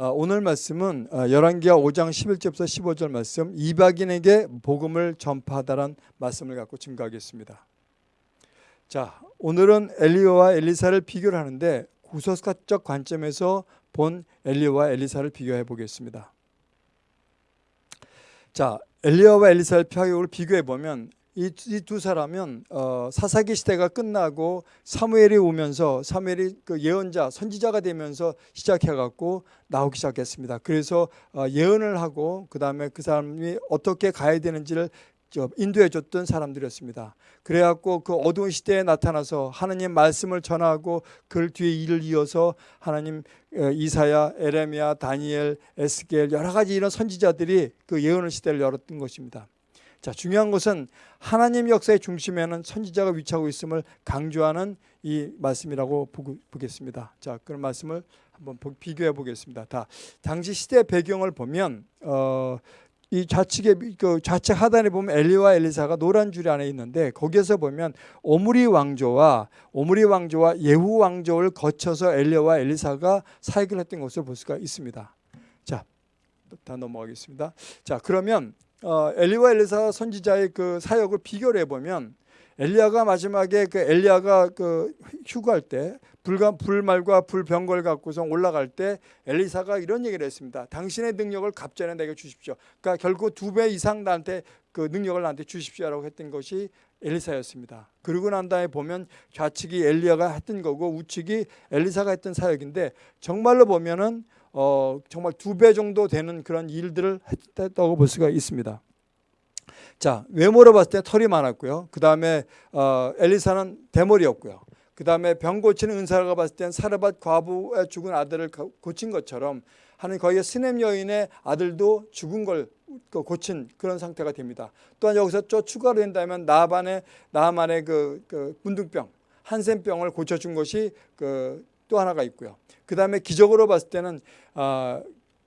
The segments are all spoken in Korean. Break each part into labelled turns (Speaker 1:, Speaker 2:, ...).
Speaker 1: 어, 오늘 말씀은 어, 열왕기하 5장 11절부터 15절 말씀 이박인에게 복음을 전파하다란 말씀을 갖고 증거하겠습니다. 자, 오늘은 엘리야와 엘리사를 비교를 하는데 구속사적 관점에서 본 엘리야와 엘리사를 비교해 보겠습니다. 자, 엘리야와 엘리사의 표적을 비교해 보면 이두 사람은 어, 사사기 시대가 끝나고 사무엘이 오면서 사무엘이 그 예언자 선지자가 되면서 시작해 갖고 나오기 시작했습니다. 그래서 어, 예언을 하고 그 다음에 그 사람이 어떻게 가야 되는지를 인도해 줬던 사람들이었습니다. 그래갖고 그 어두운 시대에 나타나서 하나님 말씀을 전하고 그 뒤에 일을 이어서 하나님 어, 이사야, 에레미야, 다니엘, 에스겔 여러 가지 이런 선지자들이 그 예언의 시대를 열었던 것입니다. 자 중요한 것은 하나님 역사의 중심에는 선지자가 위치하고 있음을 강조하는 이 말씀이라고 보겠습니다. 자 그런 말씀을 한번 비교해 보겠습니다. 다 당시 시대 배경을 보면 어, 이 좌측에 그 좌측 하단에 보면 엘리와 엘리사가 노란 줄 안에 있는데 거기에서 보면 오므리 왕조와 오므리 왕조와 예후 왕조를 거쳐서 엘리와 엘리사가 사역을 했던 것을 볼 수가 있습니다. 자, 다 넘어가겠습니다. 자, 그러면 어, 엘리와 엘리사 선지자의 그 사역을 비교를 해보면 엘리야가 마지막에 그 엘리야가 그 휴가할 때 불과 불말과 불병걸 갖고서 올라갈 때 엘리사가 이런 얘기를 했습니다. 당신의 능력을 갑자기 내게 주십시오. 그러니까 결국 두 배 이상 나한테 그 능력을 나한테 주십시오라고 했던 것이 엘리사였습니다. 그러고 난 다음에 보면 좌측이 엘리야가 했던 거고 우측이 엘리사가 했던 사역인데 정말로 보면은 어, 정말 두 배 정도 되는 그런 일들을 했다고 볼 수가 있습니다. 자 외모로 봤을 때 털이 많았고요. 그 다음에 어, 엘리사는 대머리였고요. 그 다음에 병 고치는 은사가 봤을 땐 사르밧 과부의 죽은 아들을 고친 것처럼 하는 거기에 스넴 여인의 아들도 죽은 걸그 고친 그런 상태가 됩니다. 또한 여기서 또 추가로 된다면 나반의 나만의 그, 그 문둥병 한센병을 고쳐준 것이 그 또 하나가 있고요. 그 다음에 기적으로 봤을 때는 아,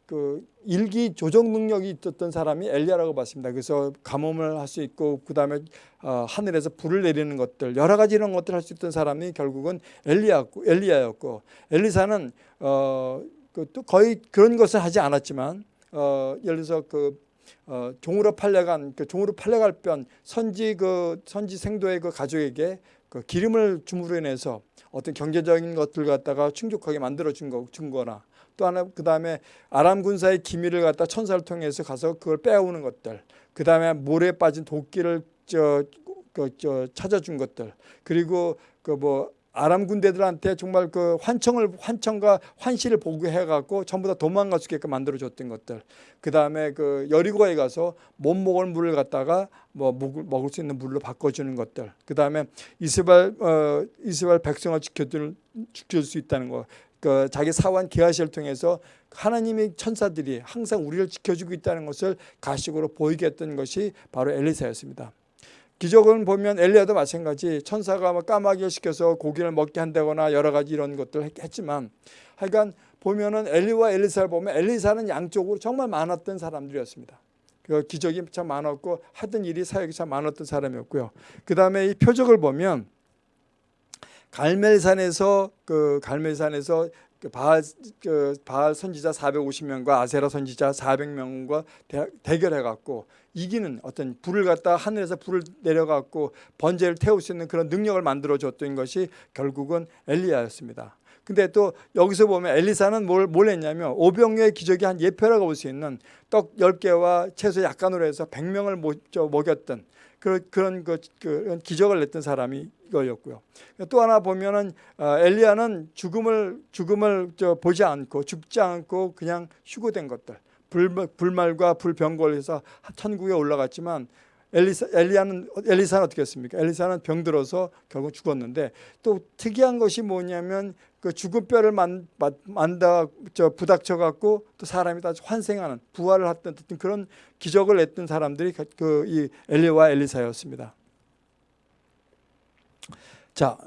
Speaker 1: 그 일기 조정 능력이 있었던 사람이 엘리야라고 봤습니다. 그래서 가뭄을 할 수 있고 그 다음에 어, 하늘에서 불을 내리는 것들 여러 가지 이런 것들 을 할 수 있던 사람이 결국은 엘리야였고 엘리야였고 엘리사는 어, 그 또 거의 그런 것을 하지 않았지만 어, 예를 들어서 그 어, 종으로 팔려간 그 종으로 팔려갈 편 선지 그 선지 생도의 그 가족에게 그 기름을 줌으로 인해서 어떤 경제적인 것들 갖다가 충족하게 만들어 준 거, 준 거나 또 하나 그 다음에 아람 군사의 기밀을 갖다 천사를 통해서 가서 그걸 빼오는 것들 그 다음에 모래에 빠진 도끼를 저, 그, 저 찾아준 것들 그리고 그뭐 아람 군대들한테 정말 그 환청을 환청과 환시를 보고해 갖고 전부 다 도망갈 수 있게끔 만들어 줬던 것들. 그 다음에 그 여리고에 가서 못 먹을 물을 갖다가 뭐 먹을 수 있는 물로 바꿔 주는 것들. 그 다음에 이스라엘 어, 이스라엘 백성을 지켜줄 지킬 수 있다는 거 그 자기 사원 게하시를 통해서 하나님의 천사들이 항상 우리를 지켜주고 있다는 것을 가식으로 보이게 했던 것이 바로 엘리사였습니다. 기적은 보면 엘리야도 마찬가지 천사가 뭐 까마귀를 시켜서 고기를 먹게 한다거나 여러 가지 이런 것들을 했지만 하여간 보면은 엘리와 엘리사를 보면 엘리사는 양쪽으로 정말 많았던 사람들이었습니다. 그 기적이 참 많았고 하던 일이 사역이 참 많았던 사람이었고요. 그 다음에 이 표적을 보면 갈멜산에서 그 갈멜산에서 그 바알, 그 바알 선지자 450명과 아세라 선지자 400명과 대, 결해 갖고 이기는 어떤 불을 갖다 하늘에서 불을 내려 갖고 번제를 태울 수 있는 그런 능력을 만들어 줬던 것이 결국은 엘리야였습니다. 근데 또 여기서 보면 엘리사는 뭘, 뭘 했냐면 오병의 기적이 한 예표라고 볼 수 있는 떡 10개와 채소 약간으로 해서 100명을 먹였던 그, 그런 그, 그 기적을 냈던 사람이 이거였고요. 또 하나 보면은 어, 엘리야는 죽음을 죽음을 저 보지 않고 죽지 않고 그냥 휴고된 것들 불, 불말과 불병걸에서 천국에 올라갔지만 엘리사, 엘리야는 엘리사는 어떻게 했습니까? 엘리사는 병들어서 결국 죽었는데 또 특이한 것이 뭐냐면 그 죽은 뼈를 만, 만다 저 부닥쳐 갖고 또 사람이 다 환생하는 부활을 했던 그런 기적을 냈던 사람들이 그 이 엘리와 엘리사였습니다. 자,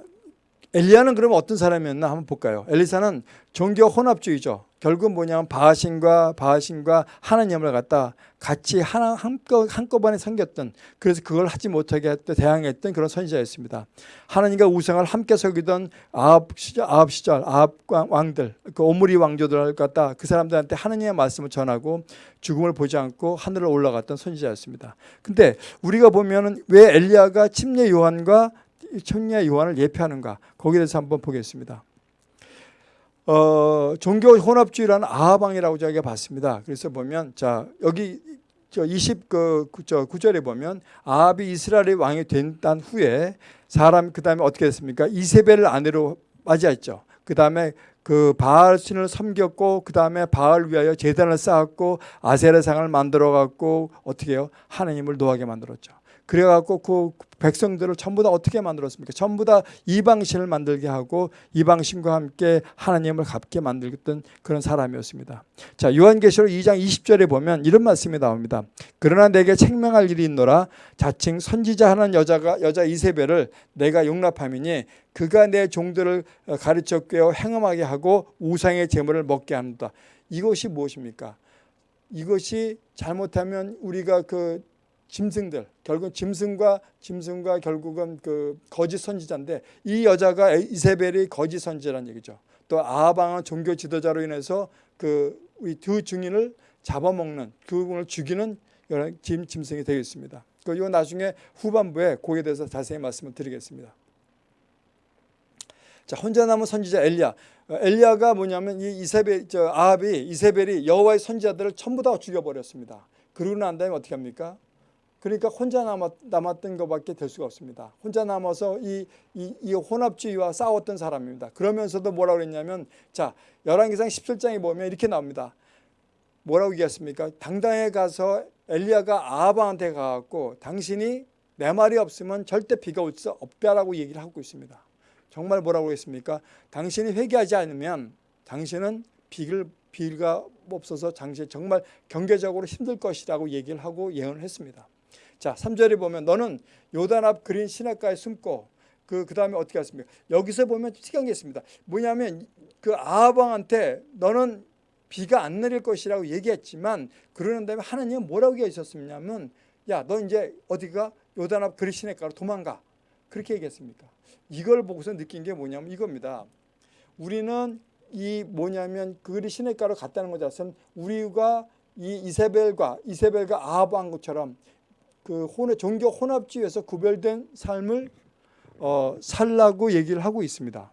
Speaker 1: 엘리야는 그러면 어떤 사람이었나 한번 볼까요? 엘리사는 종교 혼합주의죠. 결국 뭐냐면 바하신과 바하신과 하나님을 갖다 같이 하나 한꺼, 한꺼번에 섬겼던 그래서 그걸 하지 못하게 했던 대항했던 그런 선지자였습니다. 하나님과 우상을 함께 섬기던 아합 시절, 아합 시절 아합 왕들 그 오므리 왕조들 갖다 그 사람들한테 하나님의 말씀을 전하고 죽음을 보지 않고 하늘을 올라갔던 선지자였습니다. 근데 우리가 보면은 왜 엘리야가 침례 요한과 천리의 요한을 예표하는가 거기에 대해서 한번 보겠습니다. 어, 종교 혼합주의라는 아하방이라고 저희가 봤습니다. 그래서 보면 자 여기 저 20그 저 구절에 보면 아합이 이스라엘의 왕이 된 단 후에 사람 그 다음에 어떻게 됐습니까? 이세벨을 아내로 맞이했죠. 그 다음에 그 바알 신을 섬겼고 그 다음에 바알 위하여 제단을 쌓았고 아세라 상을 만들어 갖고 어떻게 해요? 하나님을 노하게 만들었죠. 그래갖고 그 백성들을 전부 다 어떻게 만들었습니까? 전부 다 이방신을 만들게 하고 이방신과 함께 하나님을 갚게 만들었던 그런 사람이었습니다. 자 요한계시록 2장 20절에 보면 이런 말씀이 나옵니다. 그러나 내게 책명할 일이 있노라 자칭 선지자 하는 여자가 여자 이세벨을 내가 용납함이니 그가 내 종들을 가르쳐 꿰어 행음하게 하고 우상의 제물을 먹게 합니다. 이것이 무엇입니까? 이것이 잘못하면 우리가 그 짐승들 결국 짐승과 짐승과 결국은 그 거짓 선지자인데 이 여자가 이세벨이 거짓 선지자라는 얘기죠. 또 아하방은 종교 지도자로 인해서 그 두 증인을 잡아먹는 그분을 죽이는 짐 짐승이 되겠습니다. 그리고 나중에 후반부에 거기에 대해서 자세히 말씀을 드리겠습니다. 자 혼자 남은 선지자 엘리야. 엘리야가 뭐냐면 이 이세벨 저 아합이 이세벨이 여호와의 선지자들을 전부 다 죽여 버렸습니다. 그러고 난 다음에 어떻게 합니까? 그러니까 혼자 남았, 남았 던 것밖에 될 수가 없습니다. 혼자 남아서 이, 이, 이 혼합주의와 싸웠던 사람입니다. 그러면서도 뭐라고 그랬냐면 자 열왕기상 17장에 보면 이렇게 나옵니다. 뭐라고 얘기했습니까? 당당에 가서 엘리야가 아하방한테 가갖고 당신이 내 말이 없으면 절대 비가 올 수 없다라고 얘기를 하고 있습니다. 정말 뭐라고 했습니까? 당신이 회개하지 않으면 당신은 비를 비가 없어서 당신 정말 경제적으로 힘들 것이라고 얘기를 하고 예언을 했습니다. 자, 3절에 보면 너는 요단 앞 그린 시냇가에 숨고 그 그 다음에 어떻게 했습니까? 여기서 보면 특이한 게 있습니다. 뭐냐면 그 아합왕한테 너는 비가 안 내릴 것이라고 얘기했지만 그러는 다음에 하나님은 뭐라고 얘기하셨냐면 야, 너 이제 어디가 요단 앞 그린 시냇가로 도망가. 그렇게 얘기했습니까? 이걸 보고서 느낀 게 뭐냐면 이겁니다. 우리는 이 뭐냐면 그리 시냇가로 갔다는 것 자체는 우리가 이 이세벨과 이세벨과 아합 왕처럼 그 혼의 종교 혼합주의에서 구별된 삶을 어, 살라고 얘기를 하고 있습니다.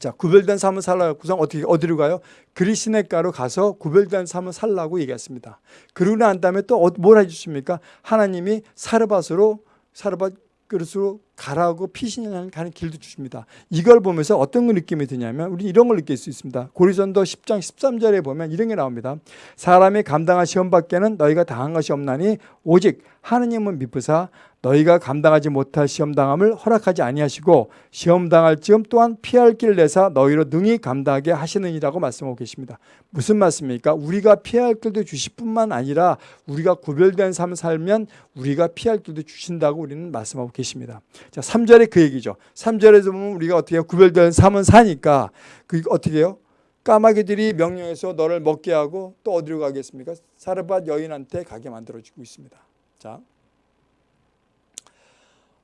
Speaker 1: 자, 구별된 삶을 살라고 구상 어떻게 어디로 가요? 그리시네가로 가서 구별된 삶을 살라고 얘기했습니다. 그러고 난 다음에 또뭘 어, 해주십니까? 하나님이 사르밧으로 사르밧 그릇으로 가라고 피신하는 가는 길도 주십니다. 이걸 보면서 어떤 느낌이 드냐면 우리 이런 걸 느낄 수 있습니다. 고리전도 10장 13절에 보면 이런 게 나옵니다. 사람이 감당할 시험 밖에는 너희가 당한 것이 없나니 오직 하느님은 미쁘사 너희가 감당하지 못할 시험 당함을 허락하지 아니하시고 시험 당할 즈음 또한 피할 길을 내사 너희로 능히 감당하게 하시느니라고 말씀하고 계십니다. 무슨 말씀입니까? 우리가 피할 길도 주실 뿐만 아니라 우리가 구별된 삶을 살면 우리가 피할 길도 주신다고 우리는 말씀하고 계십니다. 자, 3절에 그 얘기죠. 3절에서 보면 우리가 어떻게? 구별된 삶은 사니까 그 어떻게 해요? 까마귀들이 명령해서 너를 먹게 하고 또 어디로 가겠습니까? 사르밧 여인한테 가게 만들어주고 있습니다. 자,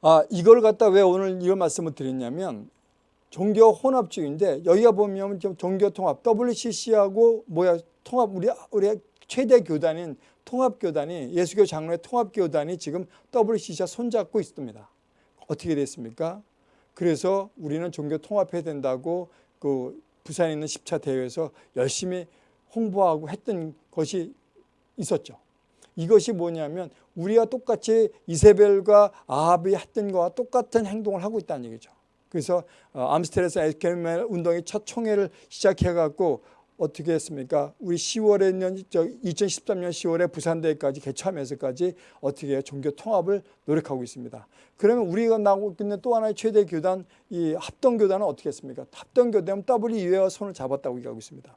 Speaker 1: 아 이걸 갖다 왜 오늘 이런 말씀을 드렸냐면 종교 혼합주의인데 여기가 보면 종교 통합 WCC하고 뭐야 통합 우리 우리 최대 교단인 통합 교단이 예수교 장로의 통합 교단이 지금 WCC와 손잡고 있습니다. 어떻게 됐습니까? 그래서 우리는 종교 통합해야 된다고 그 부산에 있는 10차 대회에서 열심히 홍보하고 했던 것이 있었죠. 이것이 뭐냐면 우리가 똑같이 이세벨과 아합이 했던 것과 똑같은 행동을 하고 있다는 얘기죠. 그래서 어, 암스테르에서 에스케멜 운동이 첫 총회를 시작해갖고 어떻게 했습니까? 우리 10월에 있는 저 2013년 10월에 부산대회까지 개최하면서까지 어떻게 해요? 종교 통합을 노력하고 있습니다. 그러면 우리가 나오고 있는 또 하나의 최대 교단 이 합동교단은 어떻게 했습니까? 합동교단은 WE와 손을 잡았다고 얘기하고 있습니다.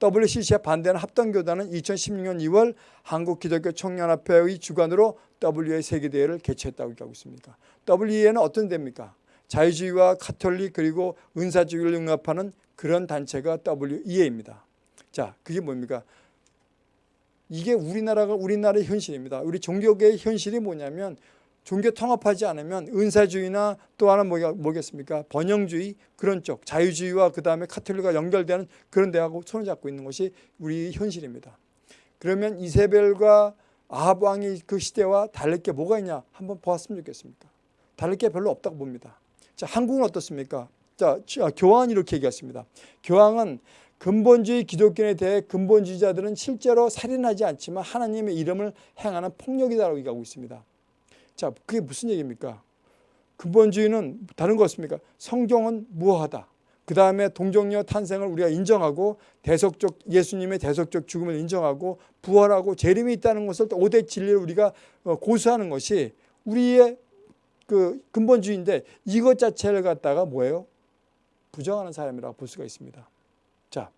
Speaker 1: WCC에 반대하는 합동교단은 2016년 2월 한국기독교 청년합회의 주관으로 WA 세계대회를 개최했다고 얘기하고 있습니다. WE는 어떤 대입니까? 자유주의와 카톨릭 그리고 은사주의를 융합하는 그런 단체가 WEA입니다. 자, 그게 뭡니까? 이게 우리나라가 우리나라의 현실입니다. 우리 종교계의 현실이 뭐냐면 종교 통합하지 않으면 은사주의나 또 하나 뭐겠습니까? 번영주의 그런 쪽 자유주의와 그 다음에 카톨릭과 연결되는 그런 데하고 손을 잡고 있는 것이 우리 현실입니다. 그러면 이세벨과 아합 왕이 그 시대와 다를 게 뭐가 있냐 한번 보았으면 좋겠습니까? 다를 게 별로 없다고 봅니다. 자, 한국은 어떻습니까? 자, 교황은 이렇게 얘기했습니다. 교황은 근본주의 기독교에 대해 근본주의자들은 실제로 살인하지 않지만 하나님의 이름을 행하는 폭력이다라고 얘기하고 있습니다. 자, 그게 무슨 얘기입니까? 근본주의는 다른 거 없습니까? 성경은 무효하다. 그 다음에 동정녀 탄생을 우리가 인정하고 대속적 예수님의 대속적 죽음을 인정하고 부활하고 재림이 있다는 것을 오대 진리를 우리가 어, 고수하는 것이 우리의 그 근본주의인데 이것 자체를 갖다가 뭐예요? 부정하는 사람이라고 볼 수가 있습니다. 자,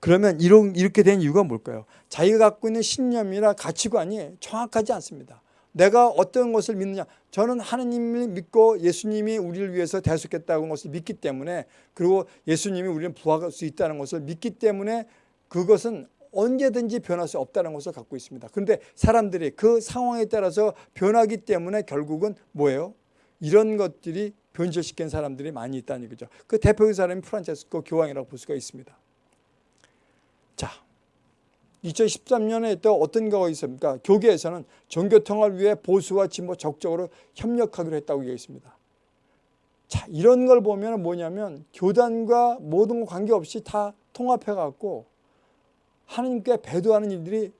Speaker 1: 그러면 이렇게 된 이유가 뭘까요? 자기가 갖고 있는 신념이나 가치관이 정확하지 않습니다. 내가 어떤 것을 믿느냐 저는 하느님을 믿고 예수님이 우리를 위해서 대속했다는 것을 믿기 때문에 그리고 예수님이 우리는 부활할 수 있다는 것을 믿기 때문에 그것은 언제든지 변할 수 없다는 것을 갖고 있습니다. 그런데 사람들이 그 상황에 따라서 변하기 때문에 결국은 뭐예요? 이런 것들이 변절시킨 사람들이 많이 있다는 얘기죠. 그 대표적인 사람이 프란체스코 교황이라고 볼 수가 있습니다. 자, 2013년에 또 어떤 거가 있습니까? 교계에서는 종교통합을 위해 보수와 진보 적극적으로 협력하기로 했다고 얘기했습니다. 자, 이런 걸 보면 뭐냐면 교단과 모든 관계없이 다 통합해갖고 하나님께 배도하는 일들이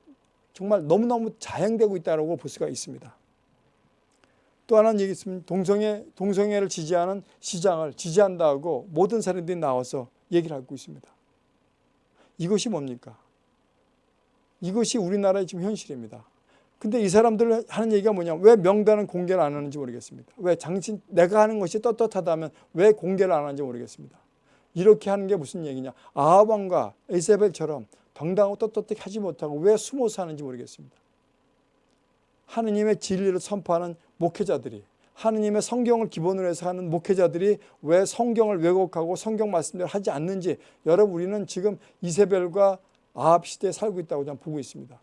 Speaker 1: 정말 너무너무 자행되고 있다고 볼 수가 있습니다. 또 하나는 얘기 있으면 동성애, 동성애를 지지하는 시장을 지지한다고 모든 사람들이 나와서 얘기를 하고 있습니다. 이것이 뭡니까? 이것이 우리나라의 지금 현실입니다. 근데 이 사람들 하는 얘기가 뭐냐 왜 명단은 공개를 안 하는지 모르겠습니다. 왜 당신 내가 하는 것이 떳떳하다면 왜 공개를 안 하는지 모르겠습니다. 이렇게 하는 게 무슨 얘기냐 아합왕과 에세벨처럼 당당하고 떳떳하게 하지 못하고 왜 숨어서 하는지 모르겠습니다. 하느님의 진리를 선포하는 목회자들이 하느님의 성경을 기본으로 해서 하는 목회자들이 왜 성경을 왜곡하고 성경 말씀대로 하지 않는지 여러분 우리는 지금 이세벨과 아합 시대에 살고 있다고 저는 보고 있습니다.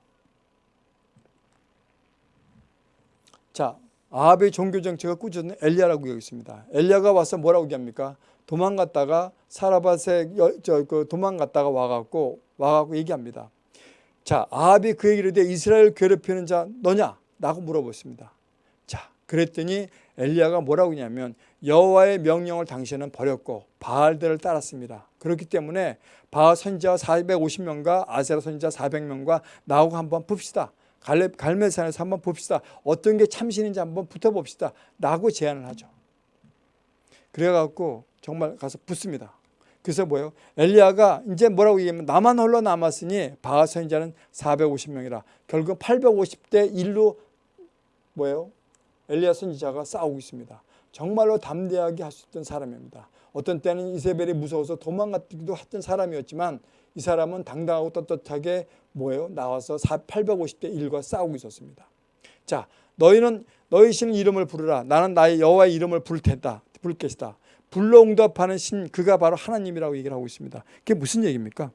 Speaker 1: 자, 아합의 종교 정책을 꾸짖는 엘리야라고 여기 있습니다. 엘리야가 와서 뭐라고 얘기합니까? 도망갔다가 사라밧에 저그 도망갔다가 와갖고 와갖고 얘기합니다. 자, 아합이 그 얘기를 해 이스라엘 괴롭히는 자 너냐? 라고 물어보습니다. 자, 그랬더니 엘리야가 뭐라고 하냐면 여호와의 명령을 당신은 버렸고 바알들을 따랐습니다. 그렇기 때문에 바알 선지자 450명과 아세라 선지자 400명과 나하고 한번 봅시다. 갈레, 갈멜산에서 한번 봅시다. 어떤 게 참신인지 한번 붙어봅시다. 라고 제안을 하죠. 그래갖고 정말 가서 붙습니다. 그래서 뭐예요? 엘리야가 이제 뭐라고 얘기하면 나만 홀로 남았으니 바알 선지자는 450명이라 결국 850대 1로 뭐예요? 엘리야 선지자가 싸우고 있습니다. 정말로 담대하게 할 수 있던 사람입니다. 어떤 때는 이세벨이 무서워서 도망갔기도 했던 사람이었지만 이 사람은 당당하고 떳떳하게 뭐예요? 나와서 850대 1과 싸우고 있었습니다. 자, 너희는 너희 신 이름을 부르라. 나는 나의 여호와의 이름을 부를 테다. 부를 것이다. 불러 응답하는 신 그가 바로 하나님이라고 얘기를 하고 있습니다. 그게 무슨 얘기입니까?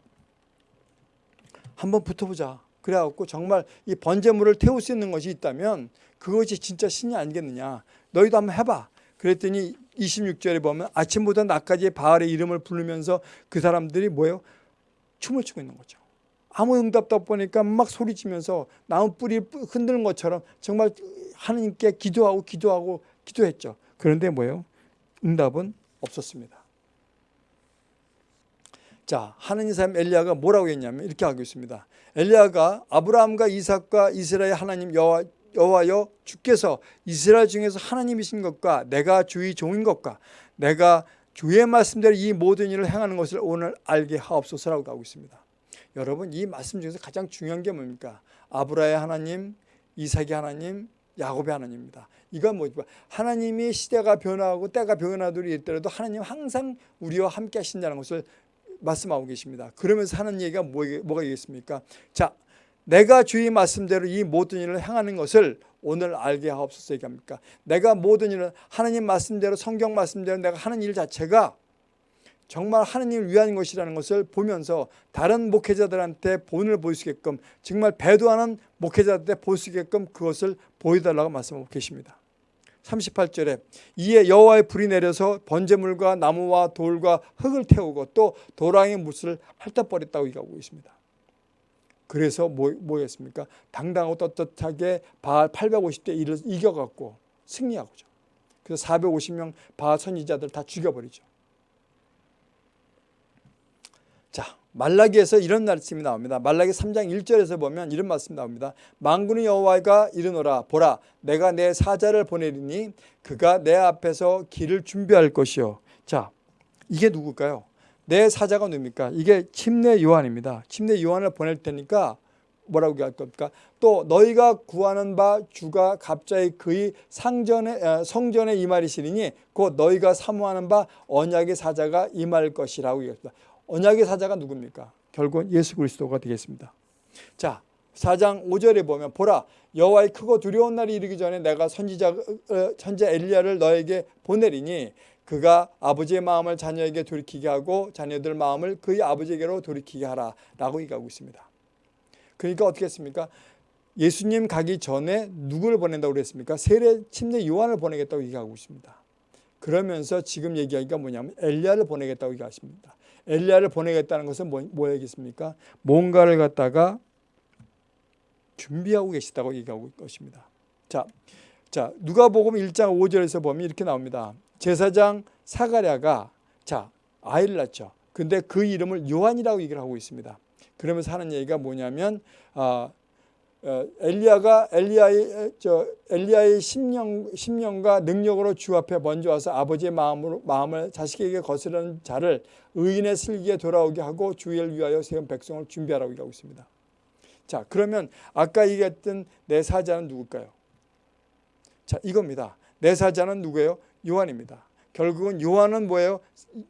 Speaker 1: 한번 붙어보자. 그래갖고 정말 이 번제물을 태울 수 있는 것이 있다면 그것이 진짜 신이 아니겠느냐. 너희도 한번 해봐. 그랬더니 26절에 보면 아침부터 낮까지 바알의 이름을 부르면서 그 사람들이 뭐예요? 춤을 추고 있는 거죠. 아무 응답도 없으니까 막 소리치면서 나무 뿌리 흔드는 것처럼 정말 하나님께 기도하고 기도하고 기도했죠. 그런데 뭐예요? 응답은 없었습니다. 자, 하느님 사람 엘리야가 뭐라고 했냐면 이렇게 하고 있습니다. 엘리야가 아브라함과 이삭과 이스라엘 하나님 여호와 여호와여 주께서 이스라엘 중에서 하나님이신 것과 내가 주의 종인 것과 내가 주의 말씀대로 이 모든 일을 행하는 것을 오늘 알게 하옵소서라고 하고 있습니다. 여러분 이 말씀 중에서 가장 중요한 게 뭡니까? 아브라의 하나님, 이삭의 하나님, 야곱의 하나님입니다. 이건 뭐죠? 하나님이 시대가 변화하고 때가 변화들이 있더라도 하나님 항상 우리와 함께 하신다는 것을 말씀하고 계십니다. 그러면서 하는 얘기가 뭐, 뭐가 있겠습니까? 자, 내가 주의 말씀대로 이 모든 일을 행하는 것을 오늘 알게 하옵소서 얘기합니까? 내가 모든 일을 하나님 말씀대로 성경 말씀대로 내가 하는 일 자체가 정말 하나님을 위한 것이라는 것을 보면서 다른 목회자들한테 본을 보이게끔 정말 배도하는 목회자들한테 보이게끔 그것을 보여달라고 말씀하고 계십니다. 38절에 이에 여호와의 불이 내려서 번제물과 나무와 돌과 흙을 태우고 또 도랑의 못을 핥아버렸다고 얘기하고 있습니다. 그래서 뭐, 뭐였습니까? 당당하고 떳떳하게 바알 850대 1을 이겨갖고 승리하고죠. 그래서 450명 바알 선지자들 다 죽여버리죠. 자, 말라기에서 이런 말씀이 나옵니다. 말라기 3장 1절에서 보면 이런 말씀이 나옵니다. 만군의 여호와가 이르노라 보라 내가 내 사자를 보내리니 그가 내 앞에서 길을 준비할 것이요. 자, 이게 누굴까요? 내 사자가 누굽니까? 이게 침례 요한입니다. 침례 요한을 보낼 테니까 뭐라고 할 겁니까? 또 너희가 구하는 바 주가 갑자기 그의 상전에 성전에 임하리시리니 곧 너희가 사모하는 바 언약의 사자가 임할 것이라고 얘기했습니다. 언약의 사자가 누굽니까? 결국은 예수 그리스도가 되겠습니다. 자, 4장 5절에 보면 보라 여호와의 크고 두려운 날이 이르기 전에 내가 선지자 어, 선지 엘리야를 너에게 보내리니 그가 아버지의 마음을 자녀에게 돌이키게 하고 자녀들 마음을 그의 아버지에게로 돌이키게 하라 라고 얘기하고 있습니다. 그러니까 어떻게 했습니까? 예수님 가기 전에 누구를 보낸다고 그랬습니까? 세례 침례 요한을 보내겠다고 얘기하고 있습니다. 그러면서 지금 얘기하기가 뭐냐면 엘리야를 보내겠다고 얘기하십니다. 엘리야를 보내겠다는 것은 뭐, 뭐겠습니까? 뭔가를 갖다가 준비하고 계시다고 얘기하고 있는 것입니다. 자, 자 누가복음 1장 5절에서 보면 이렇게 나옵니다. 제사장 사가랴가 자 아이를 낳죠. 근데 그 이름을 요한이라고 얘기를 하고 있습니다. 그러면서 하는 얘기가 뭐냐면 아, 어, 엘리야가 엘리야의 저 엘리야의 심령 심령과 능력으로 주 앞에 먼저 와서 아버지의 마음으로 마음을 자식에게 거스르는 자를 의인의 슬기에 돌아오게 하고 주의를 위하여 세운 백성을 준비하라고 얘기하고 있습니다. 자, 그러면 아까 얘기했던 내 사자는 누굴까요? 자, 이겁니다. 내 사자는 누구예요? 요한입니다. 결국은 요한은 뭐예요?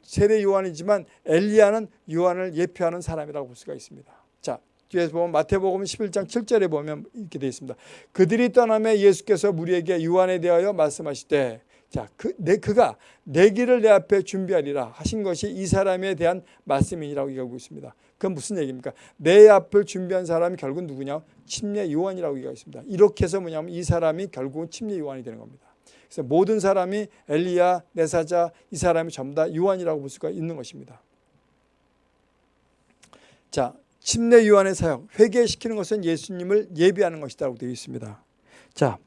Speaker 1: 세례 요한이지만 엘리야는 요한을 예표하는 사람이라고 볼 수가 있습니다. 자, 뒤에서 보면 마태복음 11장 7절에 보면 이렇게 되어 있습니다. 그들이 떠나며 예수께서 우리에게 요한에 대하여 말씀하시되 자, 그, 내, 그가 내 길을 내 앞에 준비하리라 하신 것이 이 사람에 대한 말씀이라고 얘기하고 있습니다. 그건 무슨 얘기입니까? 내 앞을 준비한 사람이 결국 누구냐? 침례 요한이라고 얘기하고 있습니다. 이렇게 해서 뭐냐면 이 사람이 결국은 침례 요한이 되는 겁니다. 그래서 모든 사람이 엘리야, 내사자 이 사람이 전부 다 요한이라고 볼 수가 있는 것입니다. 자, 침례 요한의 사역, 회개시키는 것은 예수님을 예비하는 것이라고 되어 있습니다. 자,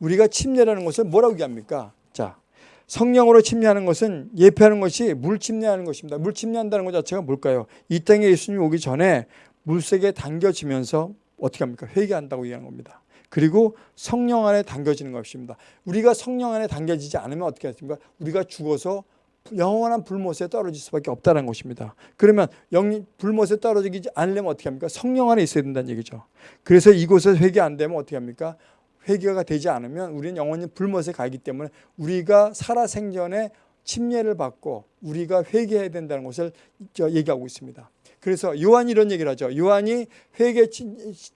Speaker 1: 우리가 침례라는 것을 뭐라고 얘기합니까? 자, 성령으로 침례하는 것은 예표하는 것이 물 침례하는 것입니다. 물 침례한다는 것 자체가 뭘까요? 이 땅에 예수님이 오기 전에 물색에 당겨지면서 어떻게 합니까? 회개한다고 얘기하는 겁니다. 그리고 성령 안에 당겨지는 것입니다. 우리가 성령 안에 당겨지지 않으면 어떻게 하십니까? 우리가 죽어서 영원한 불못에 떨어질 수밖에 없다는 것입니다. 그러면 영 불못에 떨어지지 않으려면 어떻게 합니까? 성령 안에 있어야 된다는 얘기죠. 그래서 이곳에 회개 안 되면 어떻게 합니까? 회개가 되지 않으면 우리는 영원히 불못에 가기 때문에 우리가 살아 생전에 침례를 받고 우리가 회개해야 된다는 것을 얘기하고 있습니다. 그래서 요한이 이런 얘기를 하죠. 요한이 회개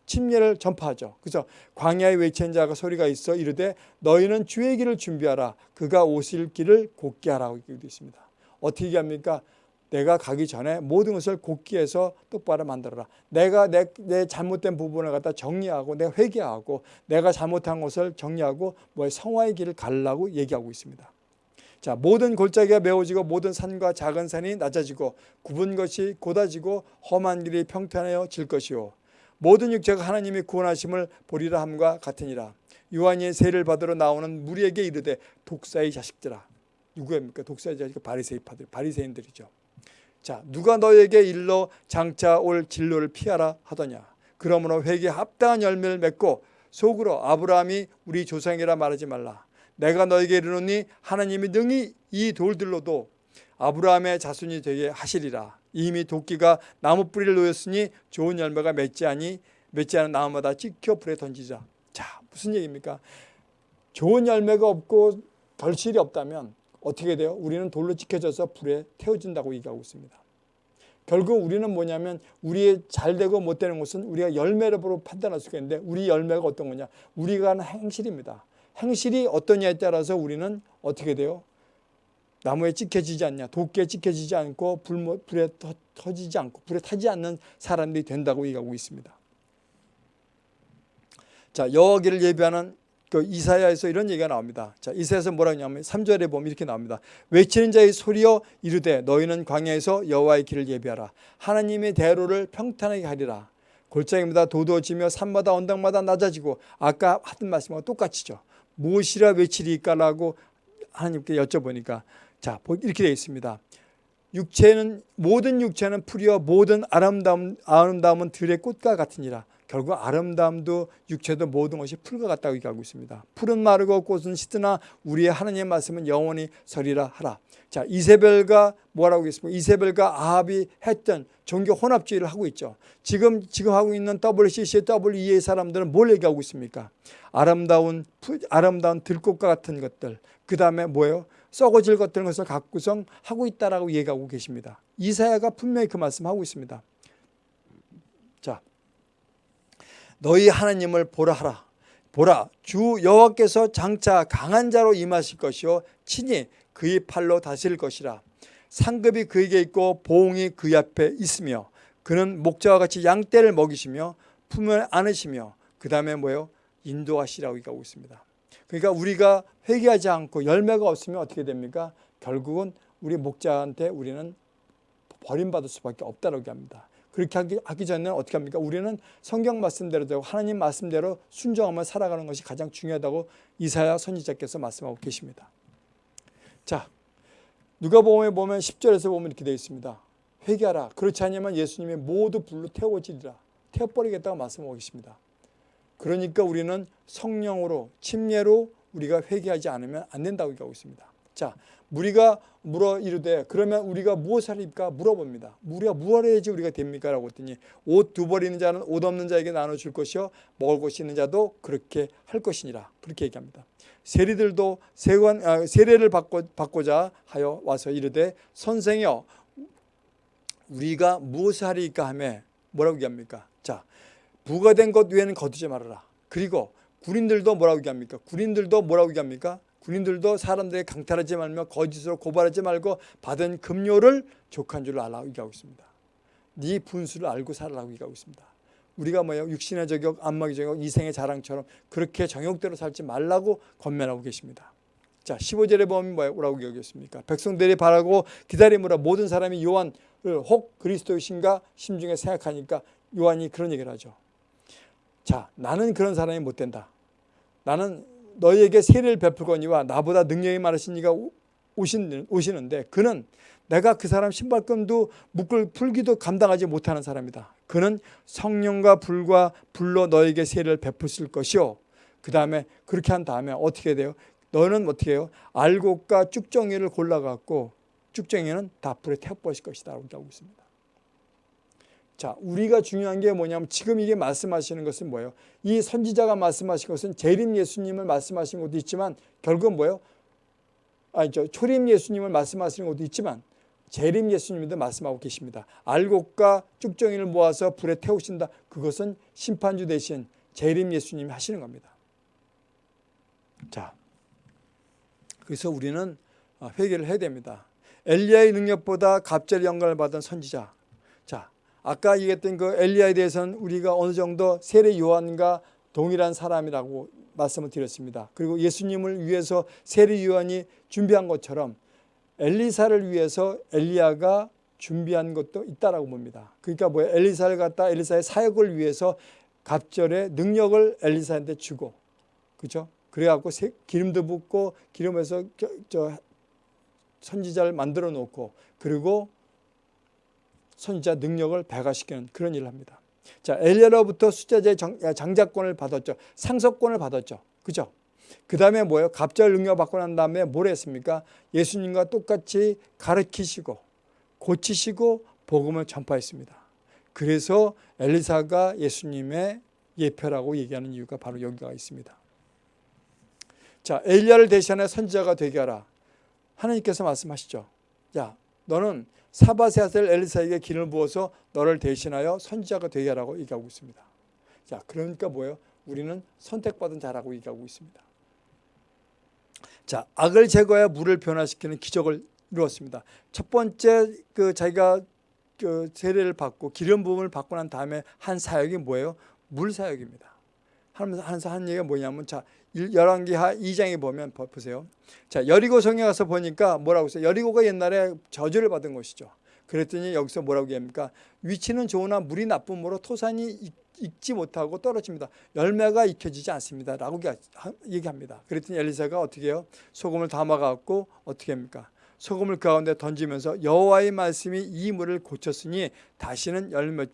Speaker 1: 침례를 전파하죠. 그래서 광야에 외친 자가 소리가 있어 이르되 너희는 주의 길을 준비하라. 그가 오실 길을 곧게 하라고 얘기되어 있습니다. 어떻게 얘기합니까? 내가 가기 전에 모든 것을 곧게 해서 똑바로 만들어라. 내가 내, 내 잘못된 부분을 갖다 정리하고 내가 회개하고 내가 잘못한 것을 정리하고 뭐 성화의 길을 가려고 얘기하고 있습니다. 자, 모든 골짜기가 메워지고 모든 산과 작은 산이 낮아지고 굽은 것이 곧아지고 험한 길이 평탄하여 질 것이요. 모든 육체가 하나님의 구원하심을 보리라 함과 같으니라. 요한이 세를 받으러 나오는 무리에게 이르되 독사의 자식들아. 누구입니까? 독사의 자식 바리새파들, 바리새인들이죠. 자, 누가 너에게 일러 장차 올 진로를 피하라 하더냐. 그러므로 회개 합당한 열매를 맺고 속으로 아브라함이 우리 조상이라 말하지 말라. 내가 너에게 이르노니 하나님이 능히 이 돌들로도 아브라함의 자손이 되게 하시리라. 이미 도끼가 나무 뿌리를 놓였으니 좋은 열매가 맺지 아니 맺지 않은 나무마다 찍혀 불에 던지자. 자, 무슨 얘기입니까? 좋은 열매가 없고 결실이 없다면 어떻게 돼요? 우리는 돌로 찍혀져서 불에 태워진다고 얘기하고 있습니다. 결국 우리는 뭐냐면 우리의 잘 되고 못 되는 것은 우리가 열매로 판단할 수가 있는데 우리 열매가 어떤 거냐? 우리가 하는 행실입니다. 행실이 어떠냐에 따라서 우리는 어떻게 돼요? 나무에 찍혀지지 않냐, 도끼에 찍혀지지 않고 불, 불에 터, 터지지 않고 불에 타지 않는 사람들이 된다고 얘기하고 있습니다. 자, 여호와를 예비하는 그 이사야에서 이런 얘기가 나옵니다. 자, 이사야에서 뭐라고 하냐면 3절에 보면 이렇게 나옵니다. 외치는 자의 소리여 이르되 너희는 광야에서 여호와의 길을 예비하라. 하나님의 대로를 평탄하게 하리라. 골짜기마다 도도해지며 산마다 언덕마다 낮아지고 아까 하던 말씀과 똑같이죠. 무엇이라 외치리까라고 하나님께 여쭤보니까 자 이렇게 되어 있습니다. 육체는 모든 육체는 풀이여 모든 아름다움 아름다움은 들의 꽃과 같으니라. 결국 아름다움도 육체도 모든 것이 풀과 같다고 얘기하고 있습니다. 풀은 마르고 꽃은 시드나 우리의 하나님의 말씀은 영원히 서리라 하라. 자 이세벨과 뭐라고 했습니까? 이세벨과 아합이 했던 종교 혼합주의를 하고 있죠. 지금 지금 하고 있는 WCC, WEA 사람들은 뭘 얘기하고 있습니까? 아름다운 아름다운 들꽃과 같은 것들. 그 다음에 뭐예요? 썩어질 것들 것을 갖고서 하고 있다라고 얘기하고 계십니다. 이사야가 분명히 그 말씀하고 있습니다. 자, 너희 하나님을 보라 하라. 보라 주 여호와께서 장차 강한 자로 임하실 것이요 친히 그의 팔로 다스릴 것이라. 상급이 그에게 있고 보응이 그 앞에 있으며 그는 목자와 같이 양떼를 먹이시며 품을 안으시며 그 다음에 뭐예요? 인도하시라고 얘기하고 있습니다. 그러니까 우리가 회개하지 않고 열매가 없으면 어떻게 됩니까? 결국은 우리 목자한테 우리는 버림받을 수밖에 없다고 합니다. 그렇게 하기, 하기 전에는 어떻게 합니까? 우리는 성경 말씀대로 되고 하나님 말씀대로 순종하며 살아가는 것이 가장 중요하다고 이사야 선지자께서 말씀하고 계십니다. 자, 누가복음에 보면 10절에서 보면 이렇게 되어 있습니다. 회개하라. 그렇지 않으면 예수님이 모두 불로 태워지리라. 태워버리겠다고 말씀하고 계십니다. 그러니까 우리는 성령으로 침례로 우리가 회개하지 않으면 안 된다고 얘기하고 있습니다. 자, 우리가 물어 이르되 그러면 우리가 무엇을 할까 물어봅니다. 우리가 무엇을 해야지 우리가 됩니까? 라고 했더니 옷 두 벌 있는 자는 옷 없는 자에게 나눠줄 것이요 먹을 것이 있는 자도 그렇게 할 것이니라. 그렇게 얘기합니다. 세리들도 세관, 아, 세례를 받고, 받고 자 하여 와서 이르되 선생여 우리가 무엇을 하리까 하며 뭐라고 얘기합니까? 자 부가 된 것 외에는 거두지 말아라. 그리고 군인들도 뭐라고 얘기합니까? 군인들도 뭐라고 얘기합니까? 군인들도 사람들에게 강탈하지 말며 거짓으로 고발하지 말고 받은 급료를 족한 줄 알라고 얘기하고 있습니다. 네 분수를 알고 살라고 얘기하고 있습니다. 우리가 뭐예요? 육신의 저격, 안마의 저격, 이생의 자랑처럼 그렇게 정욕대로 살지 말라고 권면하고 계십니다. 자, 15절에 보면 뭐라고 얘기했습니까? 백성들이 바라고 기다림으로 모든 사람이 요한을 혹 그리스도이신가 심중에 생각하니까 요한이 그런 얘기를 하죠. 자, 나는 그런 사람이 못 된다. 나는 너희에게 세례를 베풀거니와 나보다 능력이 많으신 이가 오시는데 그는 내가 그 사람 신발끈도 묶을 풀기도 감당하지 못하는 사람이다. 그는 성령과 불과 불로 너에게 세례를 베푸실 것이요. 그 다음에 그렇게 한 다음에 어떻게 돼요? 너는 어떻게 해요? 알곡과 쭉정이를 골라갖고 쭉정이는 다 불에 태워버릴 것이다. 라고 하고 있습니다. 자, 우리가 중요한 게 뭐냐면 지금 이게 말씀하시는 것은 뭐예요? 이 선지자가 말씀하신 것은 재림 예수님을 말씀하신 것도 있지만 결국은 뭐예요? 아니죠. 초림 예수님을 말씀하시는 것도 있지만 재림 예수님도 말씀하고 계십니다. 알곡과 쭉정이를 모아서 불에 태우신다. 그것은 심판주 대신 재림 예수님이 하시는 겁니다. 자, 그래서 우리는 회개를 해야 됩니다. 엘리야의 능력보다 갑절의 영광을 받은 선지자. 자, 아까 얘기했던 그 엘리야에 대해서는 우리가 어느 정도 세례 요한과 동일한 사람이라고 말씀을 드렸습니다. 그리고 예수님을 위해서 세례 요한이 준비한 것처럼 엘리사를 위해서 엘리야가 준비한 것도 있다라고 봅니다. 그러니까 뭐 엘리사를 갖다 엘리사의 사역을 위해서 갑절의 능력을 엘리사한테 주고 그죠? 그래갖고 기름도 붓고 기름에서 저 선지자를 만들어 놓고 그리고 선지자 능력을 배가시키는 그런 일을 합니다. 자 엘리야로부터 숫자제 장자권을 받았죠. 상속권을 받았죠. 그죠? 그 다음에 뭐예요? 갑절 능력 받고 난 다음에 뭘 했습니까? 예수님과 똑같이 가르치시고 고치시고 복음을 전파했습니다. 그래서 엘리사가 예수님의 예표라고 얘기하는 이유가 바로 여기가 있습니다. 자, 엘리야를 대신해 선지자가 되게 하라. 하나님께서 말씀하시죠. 야, 너는 사바세 아셀 엘리사에게 기름을 부어서 너를 대신하여 선지자가 되게 하라고 얘기하고 있습니다. 자, 그러니까 뭐예요? 우리는 선택받은 자라고 얘기하고 있습니다. 자, 악을 제거해 물을 변화시키는 기적을 이루었습니다. 첫 번째 그 자기가 그 세례를 받고 기름 부음을 받고 난 다음에 한 사역이 뭐예요? 물 사역입니다. 하면서 하면서 한 얘기가 뭐냐면 자 열왕기하 2장에 보면 보세요. 자 여리고 성에 가서 보니까 뭐라고 써요? 여리고가 옛날에 저주를 받은 곳이죠. 그랬더니 여기서 뭐라고 얘기합니까? 위치는 좋으나 물이 나쁨으로 토산이 익지 못하고 떨어집니다. 열매가 익혀지지 않습니다. 라고 얘기합니다. 그랬더니 엘리사가 어떻게 해요? 소금을 담아갖고 어떻게 합니까? 소금을 그 가운데 던지면서 여호와의 말씀이 이 물을 고쳤으니 다시는 열매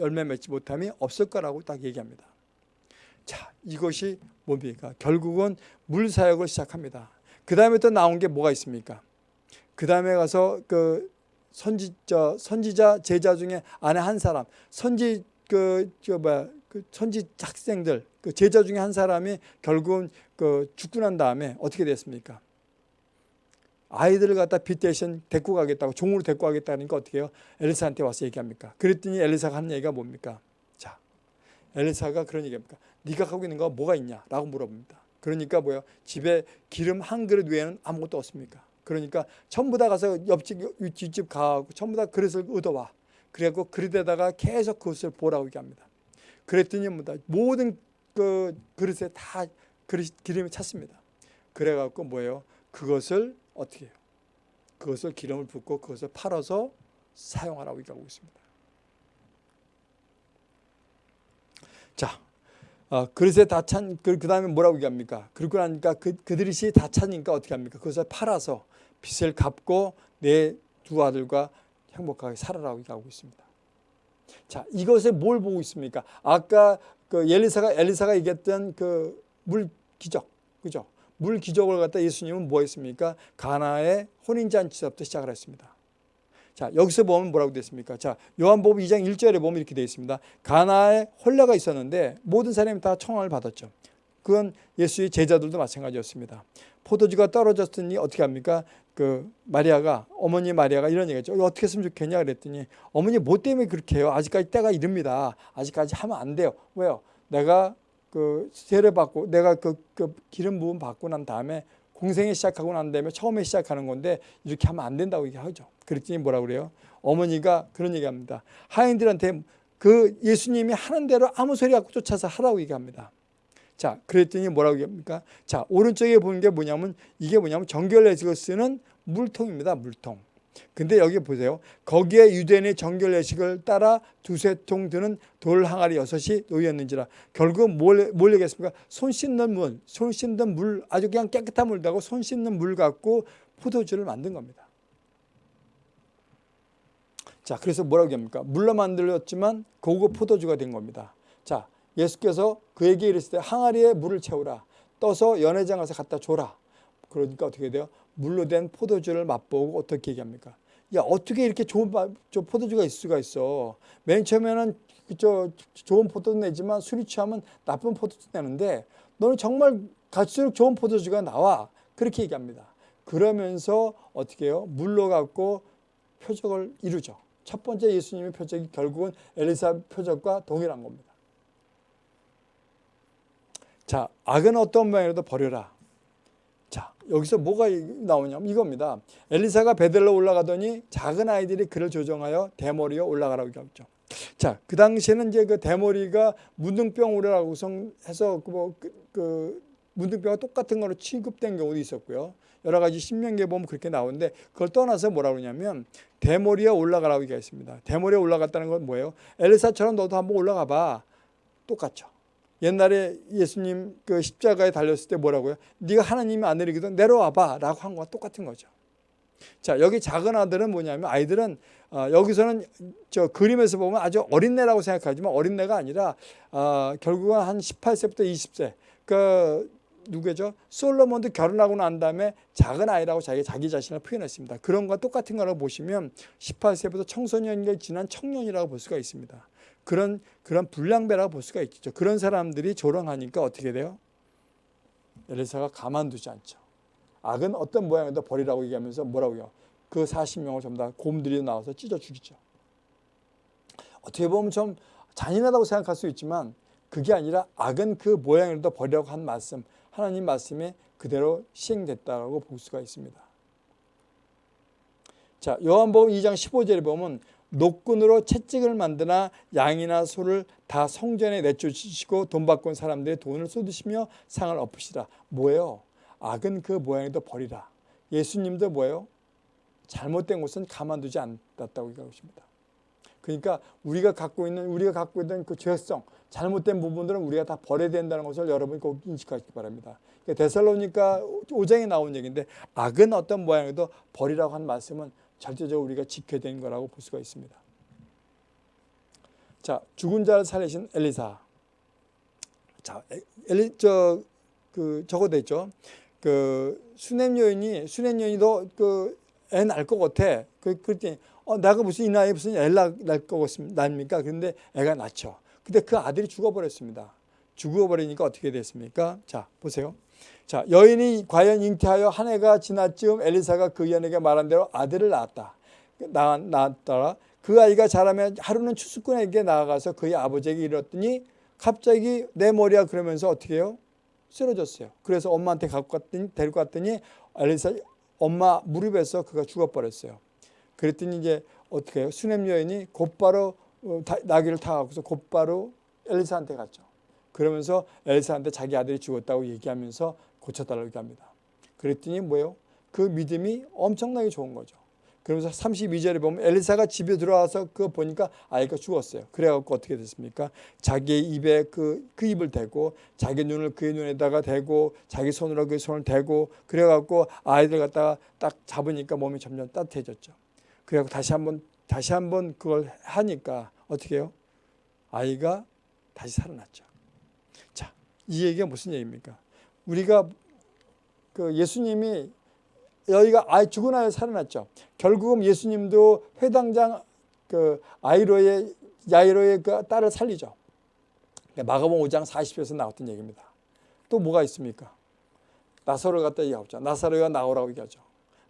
Speaker 1: 열매 맺지 못함이 없을 거라고 딱 얘기합니다. 자, 이것이 뭡니까? 결국은 물 사역을 시작합니다. 그 다음에 또 나온 게 뭐가 있습니까? 그 다음에 가서 그 선지 저 선지자 제자 중에 안에 한 사람 선지 그저 뭐야 그 선지 학생들 그 제자 중에 한 사람이 결국은 그 죽고 난 다음에 어떻게 됐습니까? 아이들을 갖다 빛 대신 데리고 가겠다고 종으로 데리고 가겠다니까 어떻게 해요? 엘리사한테 와서 얘기합니까? 그랬더니 엘리사가 하는 얘기가 뭡니까? 자, 엘리사가 그런 얘기합니까? 네가 갖고 있는 거 뭐가 있냐? 라고 물어봅니다. 그러니까 뭐예요? 집에 기름 한 그릇 외에는 아무것도 없습니까? 그러니까 전부 다 가서 옆집, 뒷집 가고 전부 다 그릇을 얻어와. 그래갖고 그릇에다가 계속 그것을 보라고 얘기합니다. 그랬더니 뭐다 모든 그 그릇에 다 그릇 기름이 찼습니다. 그래갖고 뭐예요? 그것을 어떻게 해요? 그것을 기름을 붓고 그것을 팔아서 사용하라고 얘기하고 있습니다. 자, 어, 그릇에 다 찬, 그, 그 다음에 뭐라고 얘기합니까? 그러고 나니까 그, 그들이 다 차니까 어떻게 합니까? 그것을 팔아서 빚을 갚고 내 두 아들과 행복하게 살아라고 얘기하고 있습니다. 자, 이것을 뭘 보고 있습니까? 아까 그 엘리사가, 엘리사가 얘기했던 그 물 기적, 그죠? 물 기적을 갖다 예수님은 뭐 했습니까? 가나의 혼인 잔치서부터 시작을 했습니다. 자, 여기서 보면 뭐라고 됐습니까? 자, 요한복음 2장 1절에 보면 이렇게 되어 있습니다. 가나에 홀라가 있었는데 모든 사람이 다 청함을 받았죠. 그건 예수의 제자들도 마찬가지였습니다. 포도주가 떨어졌더니 어떻게 합니까? 그 마리아가 어머니 마리아가 이런 얘기했죠. 어떻게 했으면 좋겠냐 그랬더니 어머니 뭐 때문에 그렇게 해요? 아직까지 때가 이릅니다. 아직까지 하면 안 돼요. 왜요? 내가 그 세례 받고 내가 그, 그 기름 부음 받고 난 다음에 공생에 시작하고 난 다음에 처음에 시작하는 건데 이렇게 하면 안 된다고 얘기하죠. 그랬더니 뭐라 그래요? 어머니가 그런 얘기합니다. 하인들한테 그 예수님이 하는 대로 아무 소리 갖고 쫓아서 하라고 얘기합니다. 자, 그랬더니 뭐라고 얘기합니까? 자, 오른쪽에 보는 게 뭐냐면 이게 뭐냐면 정결례식을 쓰는 물통입니다. 물통. 근데 여기 보세요. 거기에 유대인의 정결 예식을 따라 두세 통 드는 돌 항아리 여섯이 놓였는지라 결국 뭘, 뭘 얘기했습니까? 손 씻는 물, 손 씻는 물 아주 그냥 깨끗한 물다고 손 씻는 물 갖고 포도주를 만든 겁니다. 자, 그래서 뭐라고 합니까? 물로 만들었지만 고급 포도주가 된 겁니다. 자, 예수께서 그에게 이르시되 항아리에 물을 채우라. 떠서 연회장 가서 갖다 줘라. 그러니까 어떻게 돼요? 물로 된 포도주를 맛보고 어떻게 얘기합니까? 야 어떻게 이렇게 좋은 저 포도주가 있을 수가 있어. 맨 처음에는 저 좋은 포도 내지만 술이 취하면 나쁜 포도주 내는데 너는 정말 갈수록 좋은 포도주가 나와. 그렇게 얘기합니다. 그러면서 어떻게 해요? 물로 갖고 표적을 이루죠. 첫 번째 예수님의 표적이 결국은 엘리사 표적과 동일한 겁니다. 자, 악은 어떤 모양이라도 버려라. 자, 여기서 뭐가 나오냐면 이겁니다. 엘리사가 베델로 올라가더니 작은 아이들이 그를 조정하여 대머리에 올라가라고 했죠. 자, 그 당시에는 이제 그 대머리가 문둥병으로라고 해서 그 뭐, 그, 그 문둥병과 똑같은 거로 취급된 경우도 있었고요. 여러 가지 신명기에 보면 그렇게 나오는데 그걸 떠나서 뭐라 그러냐면 대머리에 올라가라고 얘기했습니다. 대머리에 올라갔다는 건 뭐예요? 엘리사처럼 너도 한번 올라가 봐. 똑같죠. 옛날에 예수님 그 십자가에 달렸을 때 뭐라고요? 네가 하나님이 안 내리거든 내려와봐 라고 한 거와 똑같은 거죠. 자 여기 작은 아들은 뭐냐면 아이들은 어, 여기서는 저 그림에서 보면 아주 어린애라고 생각하지만 어린애가 아니라 어, 결국은 한 18세부터 20세 그 누구죠? 솔로몬도 결혼하고 난 다음에 작은 아이라고 자기 자기 자신을 표현했습니다. 그런 거 똑같은 거라고 보시면 18세부터 청소년기 지난 청년이라고 볼 수가 있습니다. 그런 그런 불량배라고 볼 수가 있죠. 그런 사람들이 조롱하니까 어떻게 돼요? 엘리사가 가만두지 않죠. 악은 어떤 모양이도 버리라고 얘기하면서 뭐라고 해요? 그 40명을 전부 다 곰들이 나와서 찢어 죽이죠. 어떻게 보면 좀 잔인하다고 생각할 수 있지만 그게 아니라 악은 그 모양이라도 버리라고 한 말씀 하나님 말씀에 그대로 시행됐다고 볼 수가 있습니다. 자 요한복음 2장 15절에 보면 노끈으로 채찍을 만드나 양이나 소를 다 성전에 내쫓으시고 돈온 사람들의 돈을 쏟으시며 상을 엎으시라. 뭐예요? 악은 그 모양에도 버리라. 예수님도 뭐예요? 잘못된 것은 가만두지 않았다고 얘기하고 있습니다. 그러니까 우리가 갖고 있는 우리가 갖고 있는 그 죄성, 잘못된 부분들은 우리가 다 버려야 된다는 것을 여러분이 꼭 인식하시기 바랍니다. 그러니까 데살로니가 5장에 나온 얘기인데 악은 어떤 모양에도 버리라고 한 말씀은 절대적으로 우리가 지켜야 되는 거라고 볼 수가 있습니다. 자, 죽은 자를 살리신 엘리사. 자, 엘리 저 그 저거 됐죠. 그 수냄 여인이 수냄 여인도 그애 낳을 것 같아. 그 그랬더니 어 내가 무슨 이 나이에 무슨 애 낳을 것 같습니까? 그런데 애가 낳죠. 근데 그 아들이 죽어버렸습니다. 죽어버리니까 어떻게 됐습니까? 자, 보세요. 자, 여인이 과연 잉태하여 한 해가 지날 즈음 엘리사가 그 여인에게 말한 대로 아들을 낳았다. 낳, 낳았더라. 그 아이가 자라면 하루는 추수꾼에게 나아가서 그의 아버지에게 이뤘더니 갑자기 내 머리야 그러면서 어떻게 해요? 쓰러졌어요. 그래서 엄마한테 갖고 갔더니 데리고 갔더니 엘리사 엄마 무릎에서 그가 죽어버렸어요. 그랬더니 이제 어떻게 해요? 수냄 여인이 곧바로 어, 나귀를 타고서 곧바로 엘리사한테 갔죠. 그러면서 엘리사한테 자기 아들이 죽었다고 얘기하면서 고쳐달라고 얘기합니다. 그랬더니 뭐예요? 그 믿음이 엄청나게 좋은 거죠. 그러면서 32절에 보면 엘리사가 집에 들어와서 그거 보니까 아이가 죽었어요. 그래갖고 어떻게 됐습니까? 자기의 입에 그, 그 입을 대고 자기 눈을 그의 눈에다가 대고 자기 손으로 그 손을 대고 그래갖고 아이들 갖다가 딱 잡으니까 몸이 점점 따뜻해졌죠. 그래갖고 다시 한번 다시 한번 그걸 하니까 어떻게 해요? 아이가 다시 살아났죠. 자, 이 얘기가 무슨 얘기입니까? 우리가 그 예수님이 여기가 아이 죽은 아이 살아났죠. 결국은 예수님도 회당장 그 아이로의 야이로의 그 딸을 살리죠. 마가복음 5장 40절에서 나왔던 얘기입니다. 또 뭐가 있습니까? 나사로 갖다 얘기하죠. 나사로가 나오라고 얘기하죠.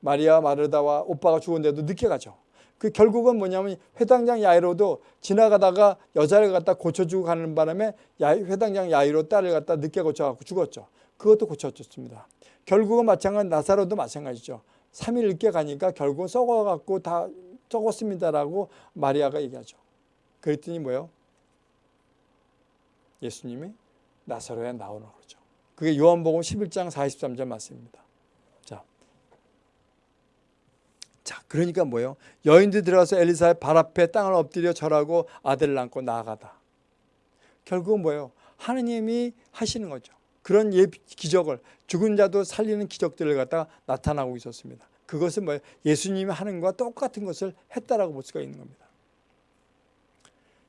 Speaker 1: 마리아 마르다와 오빠가 죽은데도 늦게 가죠. 그 결국은 뭐냐면 회당장 야이로도 지나가다가 여자를 갖다 고쳐주고 가는 바람에 회당장 야이로 딸을 갖다 늦게 고쳐갖고 죽었죠. 그것도 고쳐줬습니다. 결국은 마찬가지 나사로도 마찬가지죠. 3일 늦게 가니까 결국은 썩어갖고 다 썩었습니다라고 마리아가 얘기하죠. 그랬더니 뭐예요? 예수님이 나사로에 나오는 거죠. 그게 요한복음 11장 43절 말씀입니다. 자, 자 그러니까 뭐예요? 여인들 들어가서 엘리사의 발 앞에 땅을 엎드려 절하고 아들을 안고 나아가다. 결국은 뭐예요? 하느님이 하시는 거죠. 그런 예, 기적을 죽은 자도 살리는 기적들을 갖다가 나타나고 있었습니다. 그것은 뭐 예수님이 하는 것과 똑같은 것을 했다라고 볼 수가 있는 겁니다.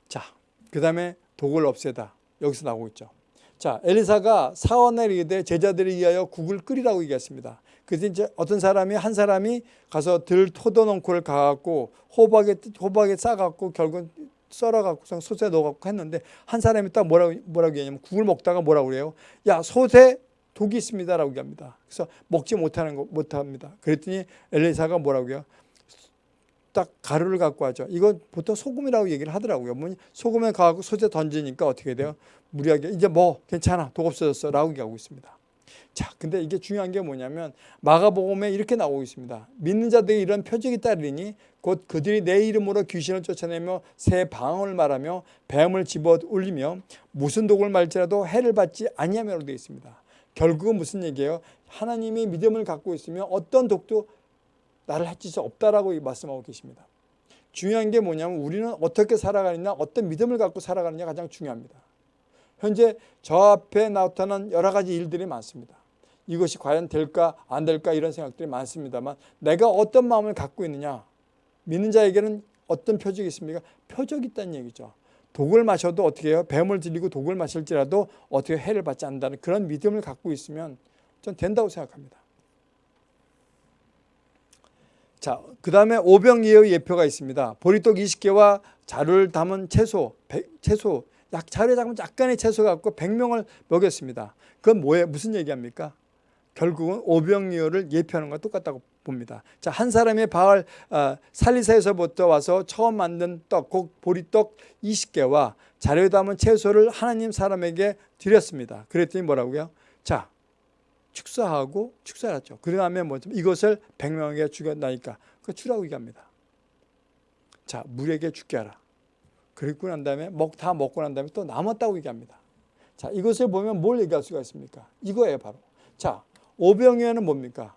Speaker 1: 자, 그 다음에 독을 없애다. 여기서 나오고 있죠. 자, 엘리사가 사원에 이르되 제자들을 위하여 국을 끓이라고 얘기했습니다. 그래서 이제 어떤 사람이 한 사람이 가서 들 토도농코를 가갖고 호박에 호박에 싸갖고 결국 썰어갖고 솥에 넣어갖고 했는데 한 사람이 딱 뭐라고 뭐라고 얘기하냐면 국을 먹다가 뭐라고 그래요? 야 솥에 독이 있습니다라고 얘기합니다. 그래서 먹지 못하는 거 못합니다. 그랬더니 엘리사가 뭐라고 해요? 딱 가루를 갖고 하죠. 이건 보통 소금이라고 얘기를 하더라고요. 뭐 소금에 가고 솥에 던지니까 어떻게 돼요? 무리하게 이제 뭐 괜찮아 독 없어졌어 라고 얘기하고 있습니다. 자, 근데 이게 중요한 게 뭐냐면 마가복음에 이렇게 나오고 있습니다. 믿는 자들이 이런 표적이 따르니 곧 그들이 내 이름으로 귀신을 쫓아내며 새 방언을 말하며 뱀을 집어 올리며 무슨 독을 말지라도 해를 받지 아니하며로 되어 있습니다. 결국은 무슨 얘기예요? 하나님이 믿음을 갖고 있으면 어떤 독도 나를 해칠 수 없다라고 말씀하고 계십니다. 중요한 게 뭐냐면 우리는 어떻게 살아가느냐 어떤 믿음을 갖고 살아가느냐 가장 중요합니다. 현재 저 앞에 나타난 여러 가지 일들이 많습니다. 이것이 과연 될까 안 될까 이런 생각들이 많습니다만 내가 어떤 마음을 갖고 있느냐 믿는 자에게는 어떤 표적이 있습니까? 표적이 있다는 얘기죠. 독을 마셔도 어떻게 해요? 뱀을 들리고 독을 마실지라도 어떻게 해를 받지 않는다는 그런 믿음을 갖고 있으면 전 된다고 생각합니다. 자, 그 다음에 오병이의 예표가 있습니다. 보리떡 20개와 자루를 담은 채소, 채소, 약 자루에 담은 약간의 채소 갖고 100명을 먹였습니다. 그건 뭐예요? 무슨 얘기합니까? 결국은 오병이어를 예표하는 것과 똑같다고 봅니다. 자, 한 사람이 바알 어, 살리사에서부터 와서 처음 만든 떡, 곧 보리떡 20개와 자료에 담은 채소를 하나님 사람에게 드렸습니다. 그랬더니 뭐라고요? 자, 축사하고 축사했죠. 그 다음에 뭐 이것을 100명에게 주겠다니까 그 주라고 얘기합니다. 자, 물에게 죽게 하라. 그리고 난 다음에 먹, 다 먹고 난 다음에 또 남았다고 얘기합니다. 자, 이것을 보면 뭘 얘기할 수가 있습니까? 이거예요, 바로. 자, 오병이어는 뭡니까?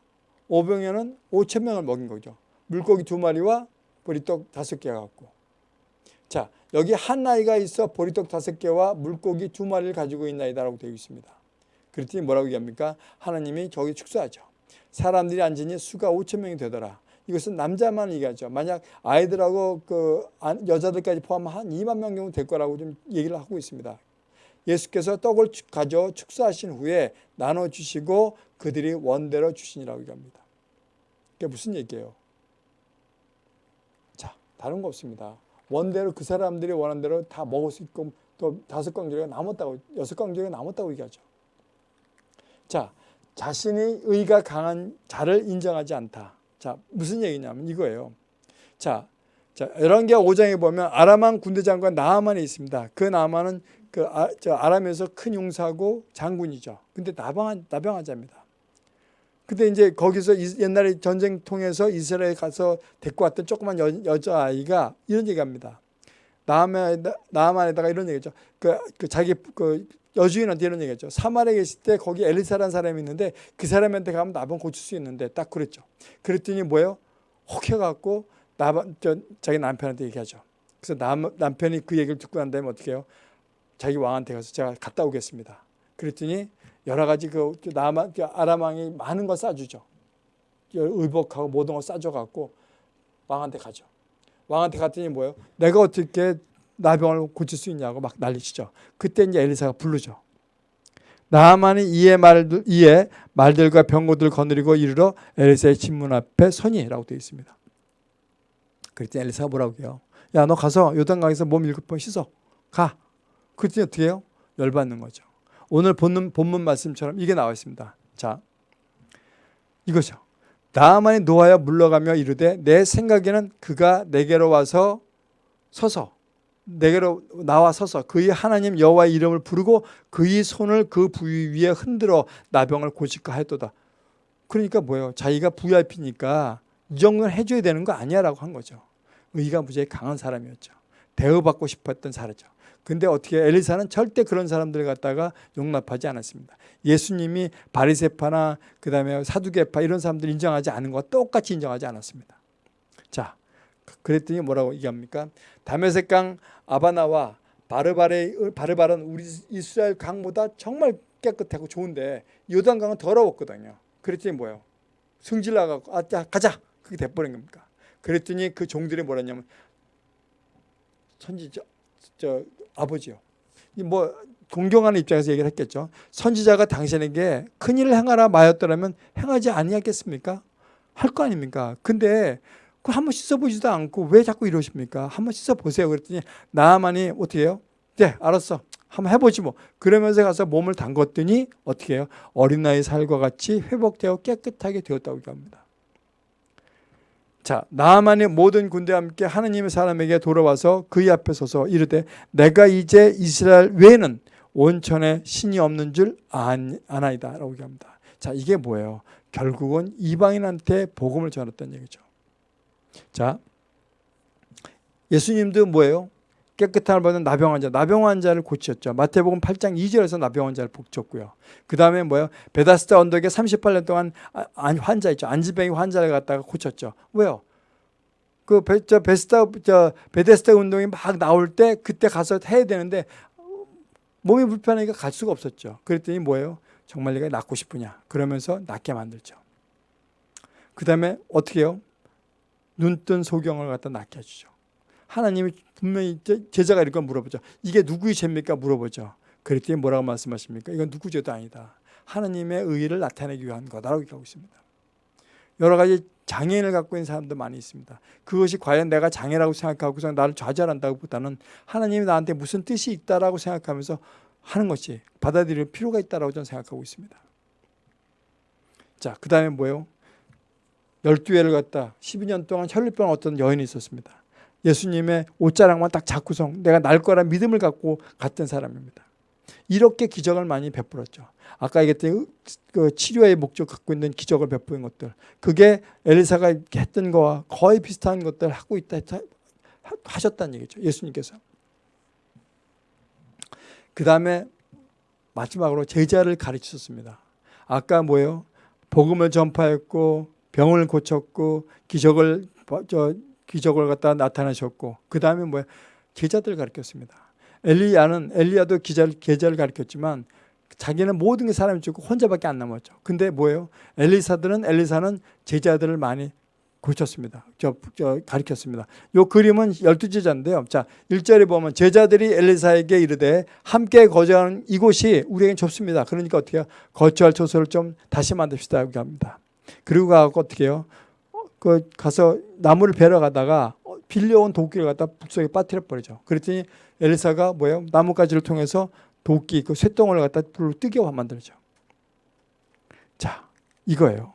Speaker 1: 오병이어는 5천 명을 먹인 거죠. 물고기 두 마리와 보리떡 다섯 개 갖고. 자, 여기 한 나이가 있어 보리떡 다섯 개와 물고기 두 마리를 가지고 있나이다라고 되어 있습니다. 그랬더니 뭐라고 얘기합니까? 하나님이 저기 축소하죠. 사람들이 앉으니 수가 5천 명이 되더라. 이것은 남자만 얘기하죠. 만약 아이들하고 그 여자들까지 포함한 한 2만 명 정도 될 거라고 좀 얘기를 하고 있습니다. 예수께서 떡을 가져 축사하신 후에 나눠 주시고 그들이 원대로 주시니라고 얘기합니다. 그게 무슨 얘기예요? 자, 다른 거 없습니다. 원대로 그 사람들이 원하는 대로 다 먹을 수 있고 또 다섯 광주리가 남았다고 여섯 광주리가 남았다고 얘기하죠. 자, 자신이 의가 강한 자를 인정하지 않다. 자, 무슨 얘기냐면 이거예요. 자, 자, 열왕기하 5장에 보면 아람왕 군대 장관 나아만이 있습니다. 그 나아만은 그 아, 저 아람에서 큰 용사고 장군이죠. 근데 나병한 나병환자입니다. 근데 이제 거기서 이, 옛날에 전쟁 통해서 이스라엘 가서 데리고 왔던 조그만 여, 여자아이가 이런 얘기합니다. 나아만, 나아만에다가 이런 얘기죠. 그, 그 자기 그 여주인한테 이런 얘기했죠. 사마리에 계실 때 거기 엘리사라는 사람이 있는데 그 사람한테 가면 나병 고칠 수 있는데 딱 그랬죠. 그랬더니 뭐예요? 혹해갖고 나반 저 자기 남편한테 얘기하죠. 그래서 남, 남편이 그 얘기를 듣고 난 다음에 어떻게 해요? 자기 왕한테 가서 제가 갔다 오겠습니다. 그랬더니 여러 가지 그 남한 그 아람 왕이 많은 걸 싸주죠. 의복하고 모든 걸 싸줘갖고 왕한테 가죠. 왕한테 갔더니 뭐예요? 내가 어떻게 나병을 고칠 수 있냐고 막 난리치죠. 그때 이제 엘리사가 부르죠. 나만이 이에 말들 이에 말들과 병고들 거느리고 이르러 엘리사의 침문 앞에 서니라고 되어 있습니다. 그랬더니 엘리사가 뭐라고 해요? 야 너 가서 요단강에서 몸 일곱 번 씻어 가. 그랬더니 어떻게 해요? 열받는 거죠. 오늘 본문, 본문 말씀처럼 이게 나와 있습니다. 자, 이거죠. 나만이 노하여 물러가며 이르되 내 생각에는 그가 내게로 와서 서서 내게로 나와 서서 그의 하나님 여호와의 이름을 부르고 그의 손을 그 부위 위에 흔들어 나병을 고칠까 했도다. 그러니까 뭐예요? 자기가 VIP니까 이 정도는 해줘야 되는 거 아니야 라고 한 거죠. 의가 무지하게 강한 사람이었죠. 대우받고 싶었던 사람이죠. 근데 어떻게 엘리사는 절대 그런 사람들 갖다가 용납하지 않았습니다. 예수님이 바리세파나 그다음에 사두개파 이런 사람들 인정하지 않은 거 똑같이 인정하지 않았습니다. 자, 그랬더니 뭐라고 얘기합니까? 다메섹강 아바나와 바르바레 바르바른 우리 이스라엘 강보다 정말 깨끗하고 좋은데 요단강은 더러웠거든요. 그랬더니 뭐예요? 승질 나가고 아, 가자 그게 돼버린 겁니까? 그랬더니 그 종들이 뭐랬냐면 선지자 저 아버지요. 뭐 공경하는 입장에서 얘기를 했겠죠. 선지자가 당신에게 큰 일을 행하라 마였더라면 행하지 아니하겠습니까? 할 거 아닙니까? 근데 그 한번 씻어보지도 않고 왜 자꾸 이러십니까? 한번 씻어보세요. 그랬더니 나만이 어떻게 해요? 네, 알았어. 한번 해보지 뭐. 그러면서 가서 몸을 담궜더니 어떻게 해요? 어린 나이 살과 같이 회복되어 깨끗하게 되었다고 합니다. 자, 나만의 모든 군대와 함께 하느님의 사람에게 돌아와서 그의 앞에 서서 이르되 내가 이제 이스라엘 외에는 온천에 신이 없는 줄 아나이다 라고 얘기합니다. 자, 이게 뭐예요? 결국은 이방인한테 복음을 전했던 얘기죠. 자, 예수님도 뭐예요? 깨끗함을 받은 나병 환자, 나병 환자를 고쳤죠. 마태복음 8장 2절에서 나병 환자를 고쳤고요. 그 다음에 뭐예요? 베다스다 언덕에 38년 동안 아, 환자 있죠. 안지병이 환자를 갖다가 고쳤죠. 왜요? 그 베, 저 베스타 저 베데스다 운동이 막 나올 때 그때 가서 해야 되는데 몸이 불편하니까 갈 수가 없었죠. 그랬더니 뭐예요? 정말 내가 낫고 싶으냐? 그러면서 낫게 만들죠. 그 다음에 어떻게 해요? 눈뜬 소경을 갖다 낫게 해주죠. 하나님이 분명히 제자가 이렇게 물어보죠. 이게 누구의 죄입니까? 물어보죠. 그랬더니 뭐라고 말씀하십니까? 이건 누구 죄도 아니다. 하나님의 의를 나타내기 위한 거다라고 얘기하고 있습니다. 여러 가지 장애인을 갖고 있는 사람도 많이 있습니다. 그것이 과연 내가 장애라고 생각하고서 나를 좌절한다고 보다는 하나님이 나한테 무슨 뜻이 있다라고 생각하면서 하는 것이 받아들일 필요가 있다라고 저는 생각하고 있습니다. 자, 그 다음에 뭐예요? 12회를 갖다 12년 동안 혈류병 어떤 여인이 있었습니다. 예수님의 옷자락만 딱 잡고서 내가 날 거라 믿음을 갖고 갔던 사람입니다. 이렇게 기적을 많이 베풀었죠. 아까 얘기했던 그 치료의 목적 갖고 있는 기적을 베푸는 것들 그게 엘리사가 했던 거와 거의 비슷한 것들 하고 있다 하셨다는 얘기죠. 예수님께서. 그 다음에 마지막으로 제자를 가르치셨습니다. 아까 뭐예요? 복음을 전파했고 병을 고쳤고 기적을 저 기적을 갖다 나타나셨고 그 다음에 뭐야 제자들 가르쳤습니다. 엘리야는 엘리야도 기자를 제자를 가르쳤지만 자기는 모든 게 사람이 죽고 혼자밖에 안 남았죠. 근데 뭐예요? 엘리사들은 엘리사는 제자들을 많이 고쳤습니다. 저, 저 가르쳤습니다. 요 그림은 열두 제자인데요. 자, 1절에 보면 제자들이 엘리사에게 이르되 함께 거주하는 이곳이 우리에겐 좁습니다. 그러니까 어떻게? 거주할 처소를 좀 다시 만듭시다. 이렇게 합니다. 그리고 가고 어떻게 해요? 그 가서 나무를 베러 가다가 빌려온 도끼를 갖다 북속에 빠뜨려 버리죠. 그랬더니 엘리사가 뭐예요? 나뭇가지를 통해서 도끼 그 쇠똥을 갖다 불로 뜨게 만들죠. 자, 이거예요.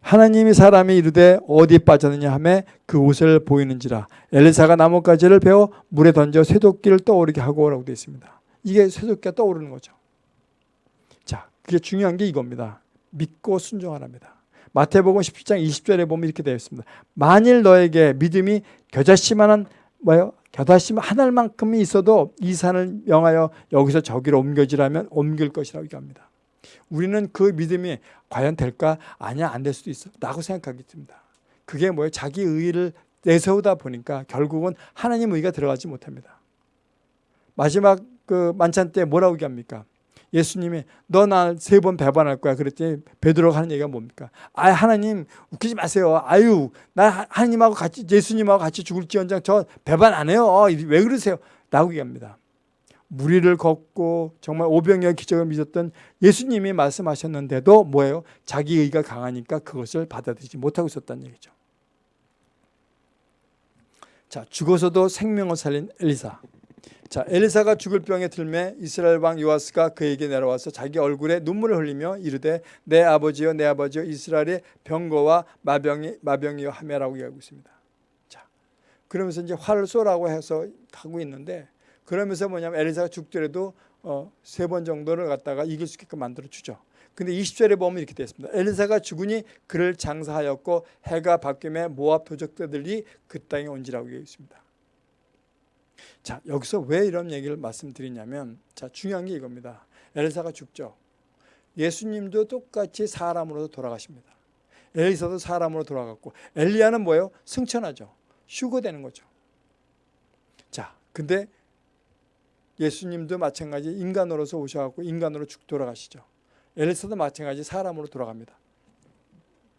Speaker 1: 하나님이 사람이 이르되 어디 빠졌느냐 하매 그 옷을 보이는지라 엘리사가 나뭇가지를 베어 물에 던져 쇠도끼를 떠오르게 하고라고 되어 있습니다. 이게 쇠도끼가 떠오르는 거죠. 자, 그게 중요한 게 이겁니다. 믿고 순종하랍니다. 마태복음 17장 20절에 보면 이렇게 되어 있습니다. 만일 너에게 믿음이 겨자씨만한 뭐요? 겨다심 하늘만큼이 있어도 이 산을 명하여 여기서 저기로 옮겨지라면 옮길 것이라고 얘기합니다. 우리는 그 믿음이 과연 될까? 아니야 안 될 수도 있어 라고 생각하기 듭니다. 그게 뭐예요? 자기 의의를 내세우다 보니까 결국은 하나님 의가 들어가지 못합니다. 마지막 그 만찬 때 뭐라고 얘기합니까? 예수님이 너 나 세 번 배반할 거야. 그랬더니 베드로가 하는 얘기가 뭡니까? 아 하나님 웃기지 마세요. 아유 나 하나님하고 같이 예수님하고 같이 죽을지언정 저 배반 안 해요. 어, 왜 그러세요? 라고 얘기합니다. 무리를 걷고 정말 오병이어 기적을 믿었던 예수님이 말씀하셨는데도 뭐예요? 자기 의가 강하니까 그것을 받아들이지 못하고 있었다는 얘기죠. 자 죽어서도 생명을 살린 엘리사 자 엘리사가 죽을 병에 들매 이스라엘 왕 요아스가 그에게 내려와서 자기 얼굴에 눈물을 흘리며 이르되 내 아버지여 내 아버지여 이스라엘의 병거와 마병이 마병이여 하매라고 얘기하고 있습니다. 자 그러면서 이제 화를 쏘라고 해서 하고 있는데 그러면서 뭐냐면 엘리사가 죽더라도 어, 세 번 정도를 갖다가 이길 수 있게끔 만들어 주죠. 근데 20절에 보면 이렇게 되어 있습니다. 엘리사가 죽으니 그를 장사하였고 해가 바뀌며 모압 도적들이 그 땅에 온지라고 되어 있습니다. 자 여기서 왜 이런 얘기를 말씀드리냐면 자 중요한 게 이겁니다. 엘리사가 죽죠. 예수님도 똑같이 사람으로 돌아가십니다. 엘리사도 사람으로 돌아갔고 엘리야는 뭐예요? 승천하죠. 휴거되는 거죠. 자 근데 예수님도 마찬가지 인간으로서 오셔갖고 인간으로 죽 돌아가시죠. 엘리사도 마찬가지 사람으로 돌아갑니다.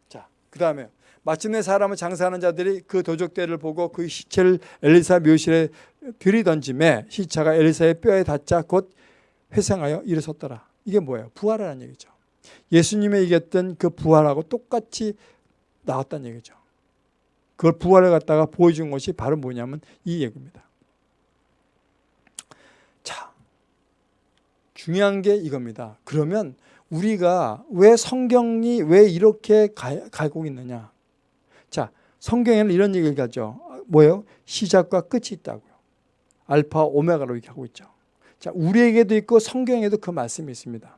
Speaker 1: 자, 그 다음에 마침내 사람을 장사하는 자들이 그 도적대를 보고 그 시체를 엘리사 묘실에 들이던짐에 시체가 엘리사의 뼈에 닿자 곧 회생하여 일어섰더라. 이게 뭐예요? 부활하는 얘기죠. 예수님의 얘기했던 그 부활하고 똑같이 나왔다는 얘기죠. 그걸 부활을 갖다가 보여준 것이 바로 뭐냐면 이 얘기입니다. 자, 중요한 게 이겁니다. 그러면 우리가 왜 성경이 왜 이렇게 가고 있느냐? 자, 성경에는 이런 얘기를 하죠. 뭐예요? 시작과 끝이 있다고요. 알파 오메가로 이렇게 하고 있죠. 자, 우리에게도 있고 성경에도 그 말씀이 있습니다.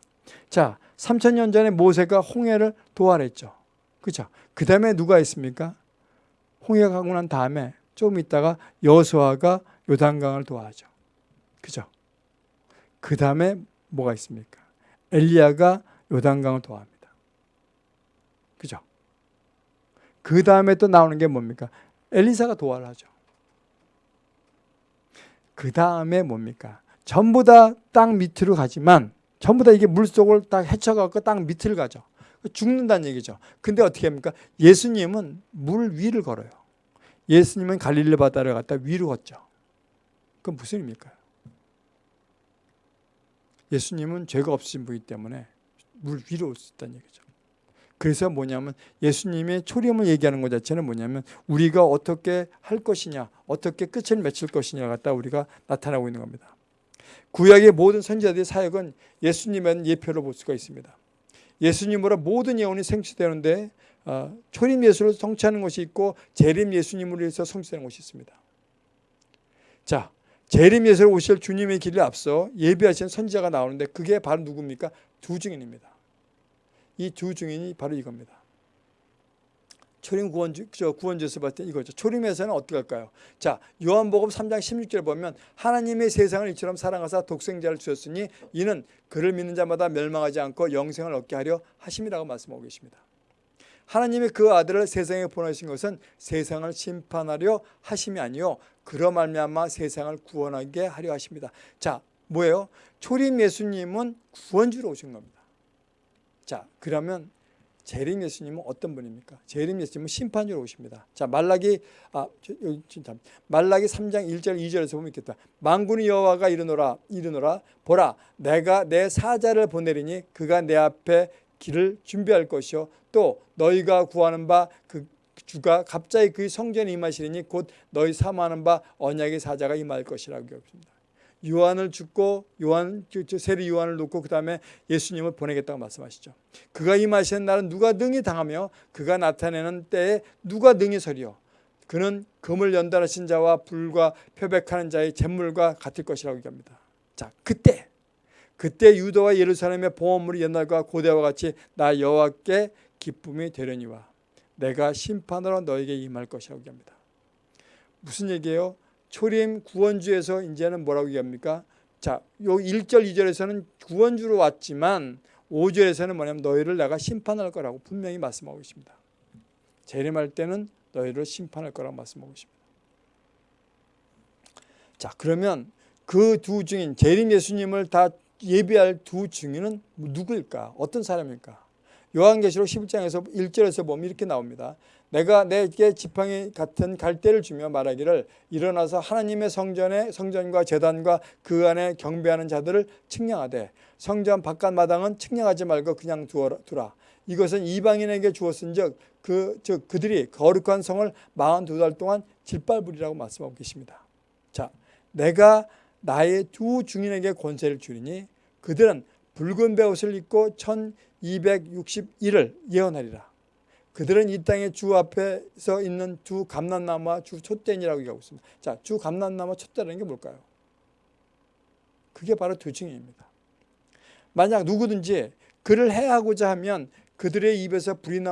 Speaker 1: 자, 3천년 전에 모세가 홍해를 도활했죠. 그죠? 그 다음에 누가 있습니까? 홍해가 가고 난 다음에 좀 있다가 여수아가 요단강을 도하죠. 그죠? 그 다음에 뭐가 있습니까? 엘리야가 요단강을 도합니다. 그죠? 그 다음에 또 나오는 게 뭡니까? 엘리사가 도활 하죠. 그 다음에 뭡니까? 전부 다 땅 밑으로 가지만 전부 다 이게 물속을 딱 헤쳐갖고 땅 밑을 가죠. 죽는다는 얘기죠. 근데 어떻게 합니까? 예수님은 물 위를 걸어요. 예수님은 갈릴리 바다를 갖다 위로 걷죠. 그건 무슨 의미일까요? 예수님은 죄가 없으신 분이기 때문에 물 위로 올 수 있다는 얘기죠. 그래서 뭐냐면 예수님의 초림을 얘기하는 것 자체는 뭐냐면 우리가 어떻게 할 것이냐 어떻게 끝을 맺힐 것이냐 갖다 우리가 나타나고 있는 겁니다. 구약의 모든 선지자들의 사역은 예수님의 예표로 볼 수가 있습니다. 예수님으로 모든 예언이 생취되는데 어, 초림 예수를 성취하는 것이 있고 재림 예수님으로 위해서 성취하는 것이 있습니다. 자, 재림 예수로 오실 주님의 길을 앞서 예비하신 선지자가 나오는데 그게 바로 누굽니까? 두 증인입니다. 이 두 증인이 바로 이겁니다. 초림 구원주, 저 구원주에서 봤을 때 이거죠. 초림에서는 어떻게 할까요? 자, 요한복음 3장 16절 보면 하나님의 세상을 이처럼 사랑하사 독생자를 주셨으니 이는 그를 믿는 자마다 멸망하지 않고 영생을 얻게 하려 하심이라고 말씀하고 계십니다. 하나님의 그 아들을 세상에 보내신 것은 세상을 심판하려 하심이 아니요 그러 말미암아 세상을 구원하게 하려 하십니다. 자, 뭐예요? 초림 예수님은 구원주로 오신 겁니다. 자, 그러면 재림 예수님은 어떤 분입니까? 재림 예수님은 심판주로 오십니다. 자, 말라기 아, 저, 여기 진짜 말라기 3장 1절 2절에서 보면 있겠다. 만군의 여호와가 이르노라 이르노라 보라 내가 내 사자를 보내리니 그가 내 앞에 길을 준비할 것이요 또 너희가 구하는 바 그 주가 갑자기 그 성전에 임하시리니 곧 너희 사모하는 바 언약의 사자가 임할 것이라고 했습니다. 요한을 죽고 요한 세리 요한을 놓고 그 다음에 예수님을 보내겠다고 말씀하시죠. 그가 임하시는 날은 누가 능히 당하며 그가 나타내는 때에 누가 능히 서리요. 그는 금을 연달하신 자와 불과 표백하는 자의 잿물과 같을 것이라고 얘기합니다. 자, 그때 그때 유다와 예루살렘의 보험물이 옛날과 고대와 같이 나 여호와께 기쁨이 되려니와 내가 심판으로 너에게 임할 것이라고 얘기합니다. 무슨 얘기예요? 초림 구원주에서 이제는 뭐라고 얘기합니까? 자, 요 1절 2절에서는 구원주로 왔지만 5절에서는 뭐냐면 너희를 내가 심판할 거라고 분명히 말씀하고 있습니다. 재림할 때는 너희를 심판할 거라고 말씀하고 있습니다. 자, 그러면 그 두 증인 재림 예수님을 다 예비할 두 증인은 누구일까? 어떤 사람일까? 요한계시록 11장에서 1절에서 보면 이렇게 나옵니다. 내가 내게 지팡이 같은 갈대를 주며 말하기를 일어나서 하나님의 성전의 성전과 제단과 그 안에 경배하는 자들을 측량하되 성전 바깥 마당은 측량하지 말고 그냥 두라. 이것은 이방인에게 주었은즉 그 즉 그들이 거룩한 성을 42달 동안 질발부리라고 말씀하고 계십니다. 자, 내가 나의 두 중인에게 권세를 주리니 그들은 붉은 베옷을 입고 1261을 예언하리라. 그들은 이 땅의 주 앞에서 있는 두 감람나무와 주 촛대니라고 얘기하고 있습니다. 자, 주 감람나무와 촛대라는 게 뭘까요? 그게 바로 두 증인입니다. 만약 누구든지 그를 해하고자 하면 그들의 입에서 불이 나와